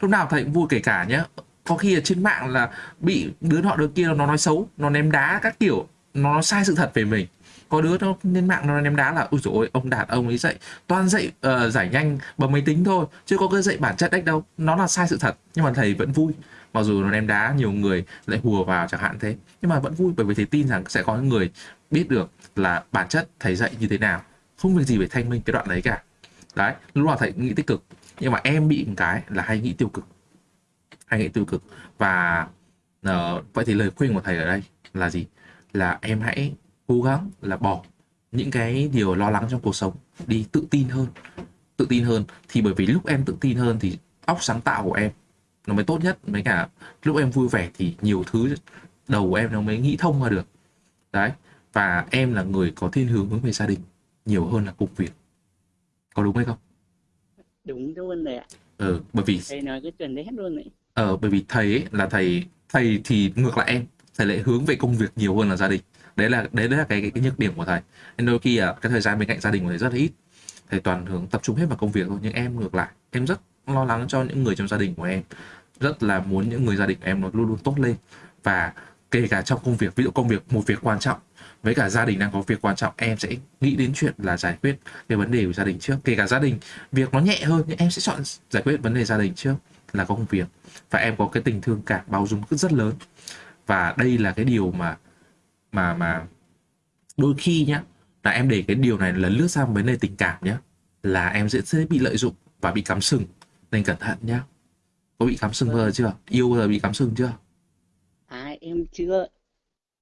Lúc nào thầy cũng vui kể cả nhé có khi ở trên mạng là bị đứa nọ đứa kia nó nói xấu nó ném đá các kiểu nó nói sai sự thật về mình. Có đứa nó lên mạng nó ném đá là ui rồi ông đạt ông ấy dạy toàn dạy uh, giải nhanh bằng máy tính thôi chứ có cái dạy bản chất đấy đâu. Nó là sai sự thật nhưng mà thầy vẫn vui. Mặc dù nó ném đá nhiều người lại hùa vào chẳng hạn thế nhưng mà vẫn vui bởi vì thầy tin rằng sẽ có những người biết được là bản chất thầy dạy như thế nào. Không việc gì phải thanh minh cái đoạn đấy cả đấy lúc nào thầy nghĩ tích cực. Nhưng mà em bị một cái là hay nghĩ tiêu cực. Hay nghĩ tiêu cực. Và uh, vậy thì lời khuyên của thầy ở đây là gì? Là em hãy cố gắng là bỏ những cái điều lo lắng trong cuộc sống đi tự tin hơn. Tự tin hơn. Thì bởi vì lúc em tự tin hơn thì óc sáng tạo của em nó mới tốt nhất. Với cả lúc em vui vẻ thì nhiều thứ đầu của em nó mới nghĩ thông ra được. Đấy và em là người có thiên hướng hướng về gia đình nhiều hơn là công việc có đúng hay không? Đúng luôn rồi ạ. Ừ bởi vì thầy nói cái chuẩn đấy hết luôn đấy. Ờ bởi vì thầy ấy là thầy thầy thì ngược lại em thầy lại hướng về công việc nhiều hơn là gia đình. Đấy là đấy là cái cái, cái nhược điểm của thầy. Nên đôi khi à, cái thời gian bên cạnh gia đình của thầy rất là ít. Thầy toàn hướng tập trung hết vào công việc thôi nhưng em ngược lại. Em rất lo lắng cho những người trong gia đình của em. Rất là muốn những người gia đình của em nó luôn luôn tốt lên. Và kể cả trong công việc ví dụ công việc một việc quan trọng với cả gia đình đang có việc quan trọng em sẽ nghĩ đến chuyện là giải quyết cái vấn đề của gia đình trước. Kể cả gia đình việc nó nhẹ hơn nhưng em sẽ chọn giải quyết vấn đề gia đình trước là công việc. Và em có cái tình thương cảm bao dung rất lớn. Và đây là cái điều mà mà mà đôi khi nhá là em để cái điều này lần lướt sang vấn đề tình cảm nhá là em sẽ dễ bị lợi dụng và bị cắm sừng. Nên cẩn thận nhá. Có bị cắm sừng bao giờ chưa? Yêu bao giờ bị cắm sừng chưa? À em chưa.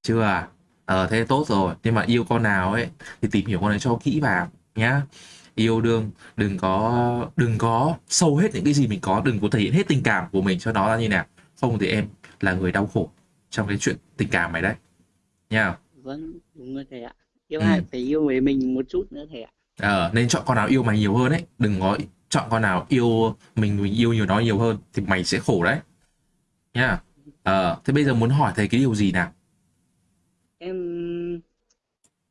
Chưa à ờ thế tốt rồi. Nhưng mà yêu con nào ấy thì tìm hiểu con này cho kỹ vào nhá. Yêu đương đừng có đừng có sâu hết những cái gì mình có đừng có thể hiện hết tình cảm của mình cho nó là như nào. Không thì em là người đau khổ trong cái chuyện tình cảm này đấy. Nha. Vâng đúng rồi thầy ạ. Yêu Ừ. ai phải yêu về mình một chút nữa thầy ạ. Ờ nên chọn con nào yêu mày nhiều hơn ấy. Đừng có chọn con nào yêu mình mình yêu nhiều nó nhiều hơn thì mày sẽ khổ đấy. Nha. Ờ thế bây giờ muốn hỏi thầy cái điều gì nào em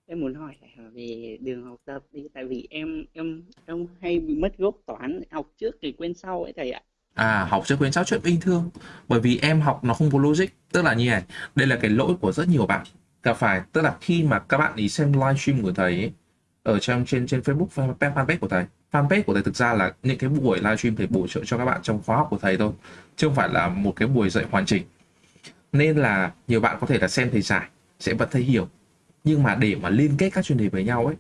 em muốn hỏi về đường học tập đi tại vì em em em hay bị mất gốc toán học trước thì quên sau ấy thầy ạ. À, học trước quên sau chuyện bình thường. Bởi vì em học nó không có logic tức là như này. Đây là cái lỗi của rất nhiều bạn. Gặp phải tức là khi mà các bạn ý xem livestream của thầy ấy, ở trong trên trên Facebook fanpage của thầy. Fanpage của thầy thực ra là những cái buổi livestream thầy bổ trợ cho các bạn trong khóa học của thầy thôi chứ không phải là một cái buổi dạy hoàn chỉnh. Nên là nhiều bạn có thể là xem thầy giải sẽ vẫn thấy hiểu nhưng mà để mà liên kết các chuyên đề với nhau ấy,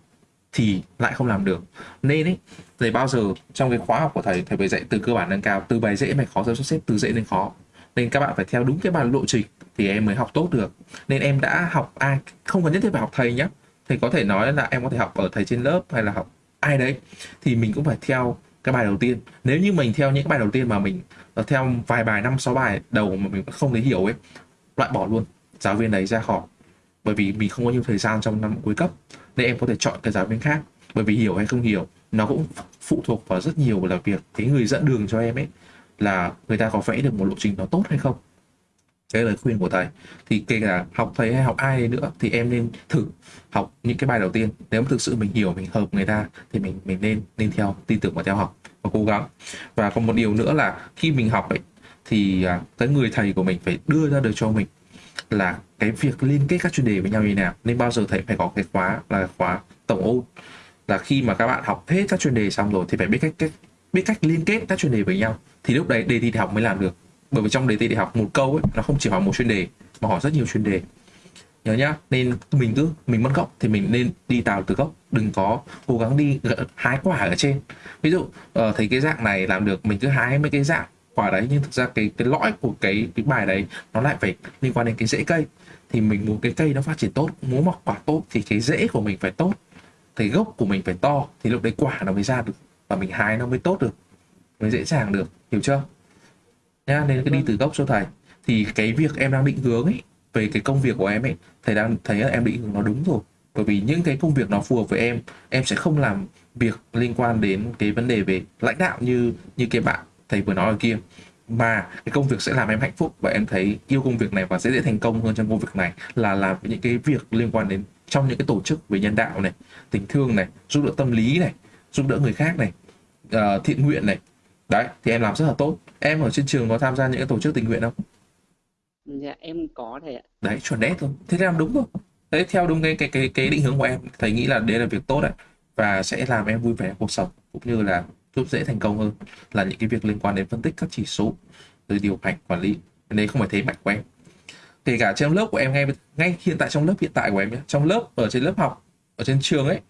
thì lại không làm được. Nên ấy thầy bao giờ trong cái khóa học của thầy thầy phải dạy từ cơ bản nâng cao, từ bài dễ mày khó, sắp xếp từ dễ đến khó. Nên các bạn phải theo đúng cái bài lộ trình thì em mới học tốt được. Nên em đã học ai, không cần nhất thiết phải học thầy nhé thầy có thể nói là em có thể học ở thầy trên lớp hay là học ai đấy, thì mình cũng phải theo cái bài đầu tiên. Nếu như mình theo những cái bài đầu tiên mà mình ờ, theo vài bài, năm, sáu bài đầu mà mình không thấy hiểu ấy, loại bỏ luôn, giáo viên đấy ra khỏi bởi vì mình không có nhiều thời gian trong năm cuối cấp, nên em có thể chọn cái giáo viên khác. Bởi vì hiểu hay không hiểu, nó cũng phụ thuộc vào rất nhiều là việc cái người dẫn đường cho em ấy, là người ta có vẽ được một lộ trình nó tốt hay không. Cái lời khuyên của thầy thì kể cả học thầy hay học ai nữa, thì em nên thử học những cái bài đầu tiên. Nếu mà thực sự mình hiểu, mình hợp người ta, thì mình mình nên nên theo, tin tưởng và theo học và cố gắng. Và còn một điều nữa là khi mình học ấy, thì à, cái người thầy của mình phải đưa ra được cho mình là cái việc liên kết các chuyên đề với nhau như thế nào. Nên bao giờ thầy phải có cái khóa là khóa tổng ôn. Là khi mà các bạn học hết các chuyên đề xong rồi thì phải biết cách, cách biết cách liên kết các chuyên đề với nhau. Thì lúc đấy đề thi đại học mới làm được. Bởi vì trong đề thi đại học một câu ấy nó không chỉ hỏi một chuyên đề mà hỏi rất nhiều chuyên đề. Nhớ nhá nên mình cứ mình mất gốc thì mình nên đi tạo từ gốc. Đừng có cố gắng đi hái quả ở trên. Ví dụ ờ, thấy cái dạng này làm được mình cứ hái mấy cái dạng quả đấy nhưng thực ra cái cái lõi của cái cái bài đấy nó lại phải liên quan đến cái rễ cây. Thì mình muốn cái cây nó phát triển tốt muốn mọc quả tốt thì cái rễ của mình phải tốt thấy gốc của mình phải to thì lúc đấy quả nó mới ra được và mình hái nó mới tốt được mới dễ dàng được hiểu chưa? Nha nên cứ đi từ gốc cho thầy. Thì cái việc em đang định hướng ấy về cái công việc của em ấy thầy đang thấy là em định hướng nó đúng rồi. Bởi vì những cái công việc nó phù hợp với em em sẽ không làm việc liên quan đến cái vấn đề về lãnh đạo như như cái bạn thầy vừa nói ở kia. Mà cái công việc sẽ làm em hạnh phúc và em thấy yêu công việc này và sẽ dễ thành công hơn trong công việc này là làm những cái việc liên quan đến trong những cái tổ chức về nhân đạo này tình thương này giúp đỡ tâm lý này giúp đỡ người khác này uh, thiện nguyện này. Đấy thì em làm rất là tốt. Em ở trên trường có tham gia những cái tổ chức tình nguyện không? Dạ em có thầy ạ. Đấy chuẩn đét thôi thế làm đúng rồi đấy theo đúng cái cái cái cái định hướng của em thầy nghĩ là đấy là việc tốt đấy và sẽ làm em vui vẻ cuộc sống cũng như là giúp dễ thành công hơn là những cái việc liên quan đến phân tích các chỉ số từ điều hành quản lý. Đấy không phải thế mạnh của em. Kể cả trong lớp của em ngay ngay hiện tại trong lớp hiện tại của em nhé trong lớp ở trên lớp học ở trên trường ấy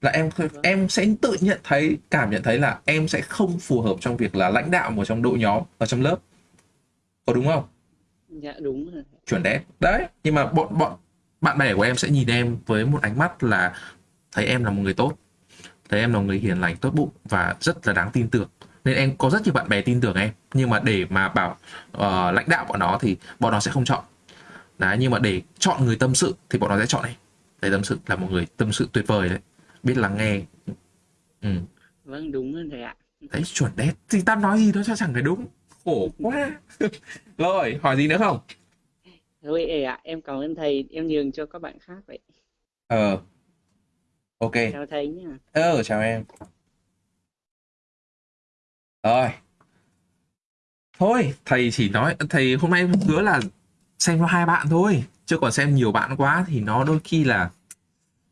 là em em sẽ tự nhận thấy cảm nhận thấy là em sẽ không phù hợp trong việc là lãnh đạo một trong đội nhóm ở trong lớp. Có đúng không? Dạ đúng rồi. Chuẩn đấy. Đấy nhưng mà bọn bọn bạn bè của em sẽ nhìn em với một ánh mắt là thấy em là một người tốt thấy em là người hiền lành tốt bụng và rất là đáng tin tưởng. Nên em có rất nhiều bạn bè tin tưởng em. Nhưng mà để mà bảo uh, lãnh đạo bọn nó thì bọn nó sẽ không chọn. Đấy nhưng mà để chọn người tâm sự thì bọn nó sẽ chọn em. Thầy tâm sự là một người tâm sự tuyệt vời đấy. Biết lắng nghe. Ừ. vâng đúng rồi thầy ạ. Đấy chuẩn đấy thì tao nói gì đó cho chẳng phải đúng. Khổ quá. *laughs* Rồi hỏi gì nữa không? Thôi ạ em cảm ơn thầy. Em nhường cho các bạn khác vậy. Ờ ok. Chào thầy nhá. Ờ chào em. Rồi. Thôi thầy chỉ nói thầy hôm nay hứa là xem cho hai bạn thôi. Chứ còn xem nhiều bạn quá thì nó đôi khi là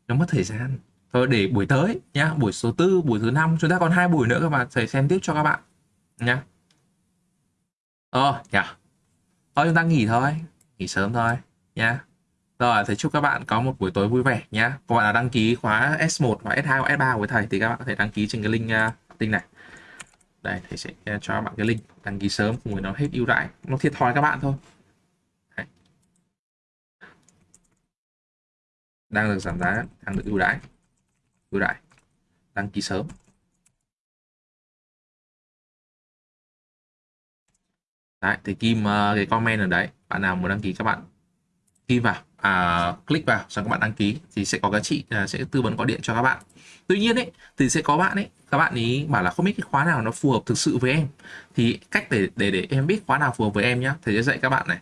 nó mất thời gian. Thôi để buổi tới nhá buổi số tư buổi thứ năm. Chúng ta còn hai buổi nữa các bạn thầy xem tiếp cho các bạn nhá. Ờ nhá. Thôi chúng ta nghỉ thôi. Nghỉ sớm thôi nhá rồi thầy chúc các bạn có một buổi tối vui vẻ nhé các bạn đã đăng ký khóa S1 và S2 và S3 của thầy thì các bạn có thể đăng ký trên cái link uh, link này. Đây thầy sẽ à, cho các bạn cái link đăng ký sớm cùng với nó hết ưu đãi nó thiệt thòi các bạn thôi. Đấy. đang được giảm giá đang được ưu đãi ưu đãi. Đăng ký sớm. Đấy thì kim uh, cái comment ở đấy. Bạn nào muốn đăng ký các bạn kim vào à, click vào xong các bạn đăng ký thì sẽ có giá chị à, sẽ tư vấn gọi điện cho các bạn. Tuy nhiên ấy thì sẽ có bạn ấy các bạn ý bảo là không biết cái khóa nào nó phù hợp thực sự với em. Thì cách để để để em biết khóa nào phù hợp với em nhá thầy sẽ dạy các bạn này.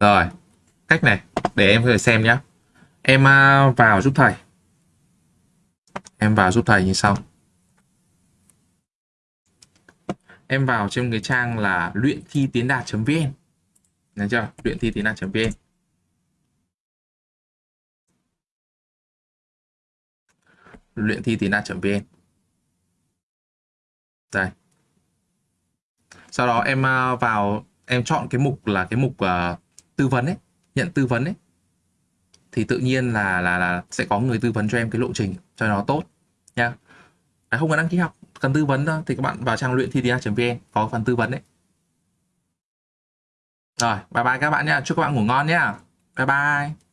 Rồi cách này để em có thể xem nhá. Em à, vào giúp thầy. Em vào giúp thầy như sau. Em vào trên cái trang là luyện thi tiến đạt.vn Thấy chưa? Luyện thi tiến đạt.vn Luyện thi tiến đạt.vn Đây. Sau đó em à, vào Em chọn cái mục là cái mục uh, tư vấn ấy Nhận tư vấn ấy. Thì tự nhiên là là là sẽ có người tư vấn cho em cái lộ trình cho nó tốt nha. À, Không cần đăng ký học cần tư vấn thôi, thì các bạn vào trang luyện thi vn có phần tư vấn đấy. Rồi, bye bye các bạn nhé chúc các bạn ngủ ngon nhé bye bye.